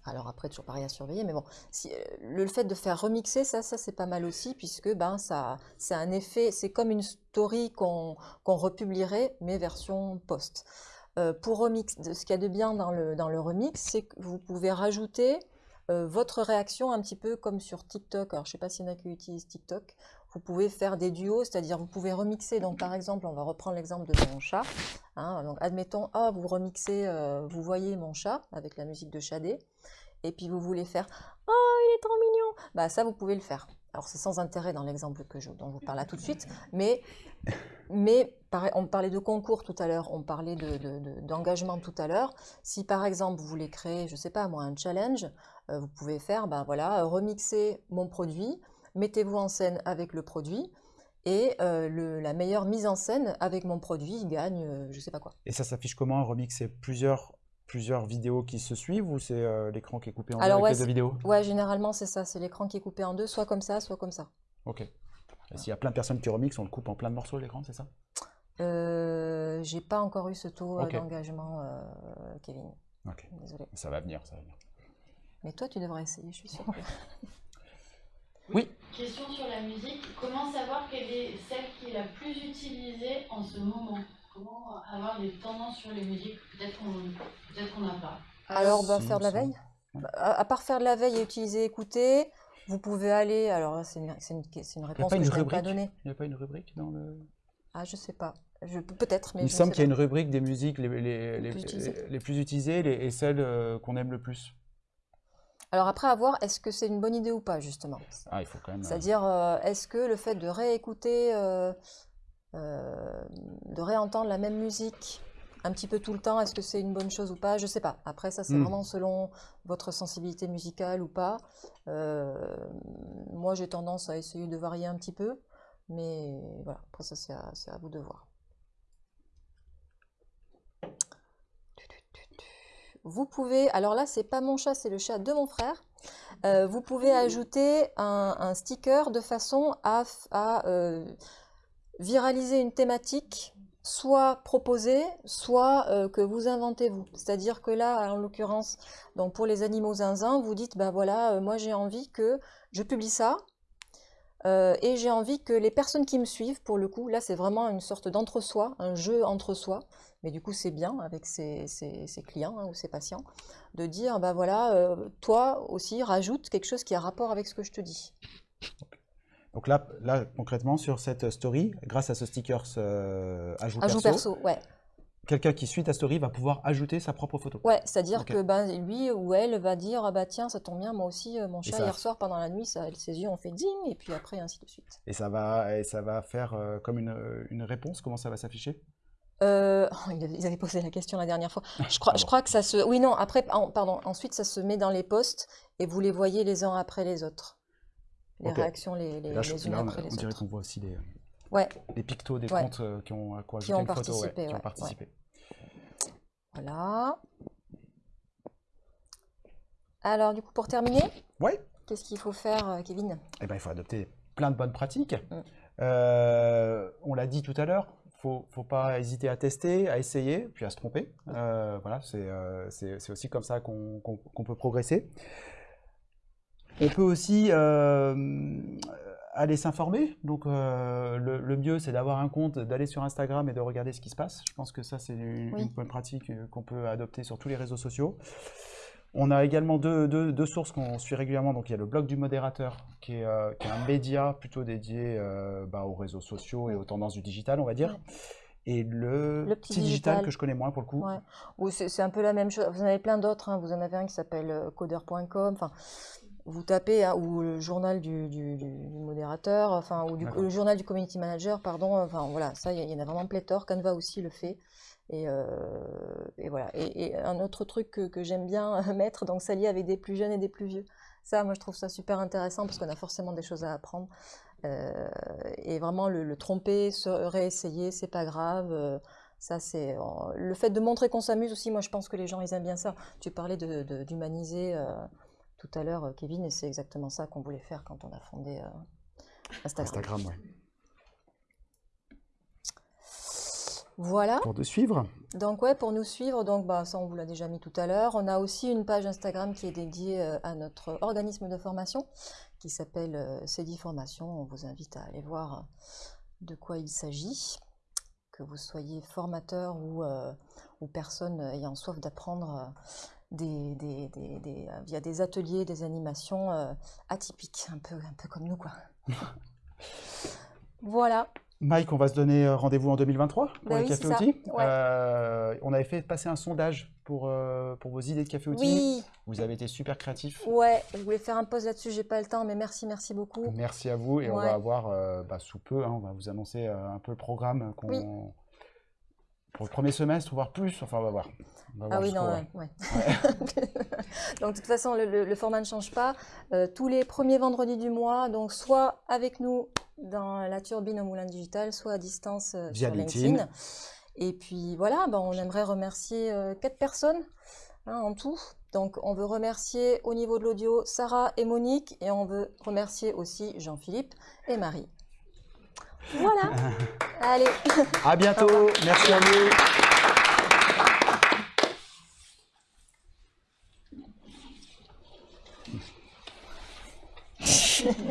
Alors après, toujours pareil à surveiller, mais bon, euh, le fait de faire remixer, ça, ça c'est pas mal aussi, puisque ben, c'est un effet, c'est comme une story qu'on republierait, mais version post. Euh, pour remix, ce qu'il y a de bien dans le, dans le remix, c'est que vous pouvez rajouter euh, votre réaction un petit peu comme sur TikTok. Alors je sais pas s'il y en a qui utilisent TikTok. Vous pouvez faire des duos, c'est-à-dire vous pouvez remixer. Donc par exemple, on va reprendre l'exemple de mon chat. hein. donc admettons, ah, vous remixez, euh, vous voyez mon chat avec la musique de Shadé et puis vous voulez faire Oh, il est trop mignon Bah ça, vous pouvez le faire. Alors c'est sans intérêt dans l'exemple que je, dont je vous parle là tout de suite, mais, on parlait de concours tout à l'heure, on parlait de- de- de- d'engagement tout à l'heure. Si par exemple vous voulez créer, je sais pas moi, un challenge, vous pouvez faire, ben voilà, euh, remixer mon produit, mettez-vous en scène avec le produit, et euh, le- la meilleure mise en scène avec mon produit gagne, euh, je sais pas quoi. Et ça s'affiche comment un remix? C'est plusieurs, plusieurs vidéos qui se suivent ou c'est euh, l'écran qui est coupé en deux Alors, avec ouais, les deux vidéos? Ouais, généralement c'est ça, c'est l'écran qui est coupé en deux, soit comme ça, soit comme ça. Ok. Et s'il y a plein de personnes qui remixent, on le coupe en plein de morceaux l'écran, c'est ça? Euh, j'ai pas encore eu ce taux euh, d'engagement, euh, Kevin. Ok. Désolée. Ça va venir, ça va venir. Mais toi, tu devrais essayer, je suis sûre. Oui. Question sur la musique. Comment savoir quelle est celle qui est la plus utilisée en ce moment? Comment avoir des tendances sur les musiques? Peut-être qu'on peut qu'on n'a pas. Alors, bah, faire de la veille. Bah, À, à part faire de la veille et utiliser écouter, vous pouvez aller. Alors là, c'est une, c'est une, c'est une réponse que une je n'ai pas donnée. Il n'y a pas une rubrique dans le. Ah, je sais pas. Je, peut-être, mais Il me semble qu'il y a une rubrique des musiques les, les, les, plus utilisées. les- les plus utilisées les- et celles euh, qu'on aime le plus. Alors après, à voir, est-ce que c'est une bonne idée ou pas, justement? Ah, il faut quand même. euh, C'est-à-dire, euh, est-ce que le fait de réécouter, euh, de réentendre la même musique un petit peu tout le temps, est-ce que c'est une bonne chose ou pas? Je sais pas. Après, ça, c'est Hmm. vraiment selon votre sensibilité musicale ou pas. Moi, j'ai tendance à essayer de varier un petit peu, mais voilà, après, ça, c'est à, c'est à vous de voir. Vous pouvez, alors là, c'est pas mon chat, c'est le chat de mon frère. Euh, vous pouvez ajouter un, un sticker de façon à, euh, viraliser une thématique, soit proposée, soit euh, que vous inventez vous. C'est-à-dire que là, en l'occurrence, donc pour les animaux zinzin, vous dites, ben voilà, moi j'ai envie que je publie ça, et j'ai envie que les personnes qui me suivent, pour le coup, là c'est vraiment une sorte d'entre-soi, un jeu entre soi, mais du coup c'est bien avec ses, ses- ses clients hein, ou ses patients, de dire, bah voilà, euh, toi aussi rajoute quelque chose qui a rapport avec ce que je te dis. Donc là, là, concrètement, sur cette story, grâce à ce sticker euh, ajout, Ajout perso, perso, ouais. quelqu'un qui suit ta story va pouvoir ajouter sa propre photo. Ouais, c'est-à dire Ok. que ben, lui ou elle va dire, ah bah tiens, ça tombe bien, moi aussi, euh, mon chat, hier soir, pendant la nuit, ça, ses yeux ont fait ding, et puis après, ainsi de suite. Et ça va, et ça va faire euh, comme une, une réponse. Comment ça va s'afficher? Euh, ils avaient posé la question la dernière fois. Je crois, Ah je bon. crois que ça se... Oui, non, après, en- pardon, ensuite, ça se met dans les posts, et vous les voyez les uns après les autres. Les réactions les, les, là, je- les unes là, on, après les on dirait autres. qu'on voit aussi les, Ouais, les pictos des Ouais. comptes euh, qui ont, quoi, Qui ont une photo, ouais, participé, qui ont participé. voilà. Alors, du coup, pour terminer, Ouais. qu'est-ce qu'il faut faire, euh, Kevin? Eh ben, il faut adopter plein de bonnes pratiques. Mm. Euh, on l'a dit tout à l'heure, faut, faut pas hésiter à tester, à essayer, puis à se tromper. Euh, voilà, c'est euh, c'est- aussi comme ça qu'on peut progresser. On peut aussi euh, aller s'informer. Donc, le, le mieux, c'est d'avoir un compte, d'aller sur Instagram et de regarder ce qui se passe. Je pense que ça, c'est une, Oui. une bonne pratique qu'on peut adopter sur tous les réseaux sociaux. On a également deux, deux- deux sources qu'on suit régulièrement. Donc, il y a le blog du modérateur, qui est, euh, qui est un média plutôt dédié euh, bah, aux réseaux sociaux et aux tendances du digital, on va dire. Et le, Le petit petit digital, digital. que je connais moins pour le coup. Ouais. Ou c'est un peu la même chose. Vous en avez plein d'autres. hein. Vous en avez un qui s'appelle euh, coder.com. Enfin, vous tapez, hein, ou le journal du, du- du- du modérateur, enfin, ou le journal du community manager, pardon, enfin voilà, ça, il y, y en a vraiment pléthore. Canva aussi le fait. Et, euh, et voilà. Et, un autre truc que, j'aime bien mettre, donc s'allier avec des plus jeunes et des plus vieux. Ça, moi, je trouve ça super intéressant parce qu'on a forcément des choses à apprendre. Euh, et vraiment, le, tromper, se réessayer, c'est pas grave. euh, ça, c'est le fait de montrer qu'on s'amuse aussi. Moi, je pense que les gens, ils aiment bien ça. Tu parlais d'humaniser tout à l'heure, Kevin, et c'est exactement ça qu'on voulait faire quand on a fondé Instagram. Instagram, ouais. Voilà. Pour de suivre. Donc ouais, pour nous suivre, donc bah, ça on vous l'a déjà mis tout à l'heure. On a aussi une page Instagram qui est dédiée euh, à notre organisme de formation qui s'appelle euh, CEDI Formation. On vous invite à aller voir euh, de quoi il s'agit, que vous soyez formateur ou, euh, ou personne ayant soif d'apprendre des, des- des- des- via des ateliers, des animations euh, atypiques, un peu, un peu comme nous quoi. voilà. Mike, on va se donner euh, rendez-vous en 2023 pour Bah les oui, cafés outils. Ouais. Euh, on avait fait passer un sondage pour, euh, pour vos idées de café outils. Oui, Vous avez été super créatifs. ouais, je voulais faire un pause là-dessus, j'ai pas le temps, mais merci, merci beaucoup. Merci à vous et on va avoir euh, bah, sous peu, hein, on va vous annoncer un peu le programme qu'on Oui. pour le premier semestre, voire plus. Enfin, on va voir. On va Ah voir oui, non, ouais. ouais. donc de toute façon, le, le- le format ne change pas. Euh, tous les premiers vendredis du mois, donc soit avec nous dans la turbine au Moulin Digital, soit à distance euh, Via sur LinkedIn. Et puis voilà, ben, on aimerait remercier euh, quatre personnes hein, en tout. Donc, on veut remercier au niveau de l'audio Sarah et Monique, et on veut remercier aussi Jean-Philippe et Marie. Voilà. Allez. À bientôt. Merci à vous.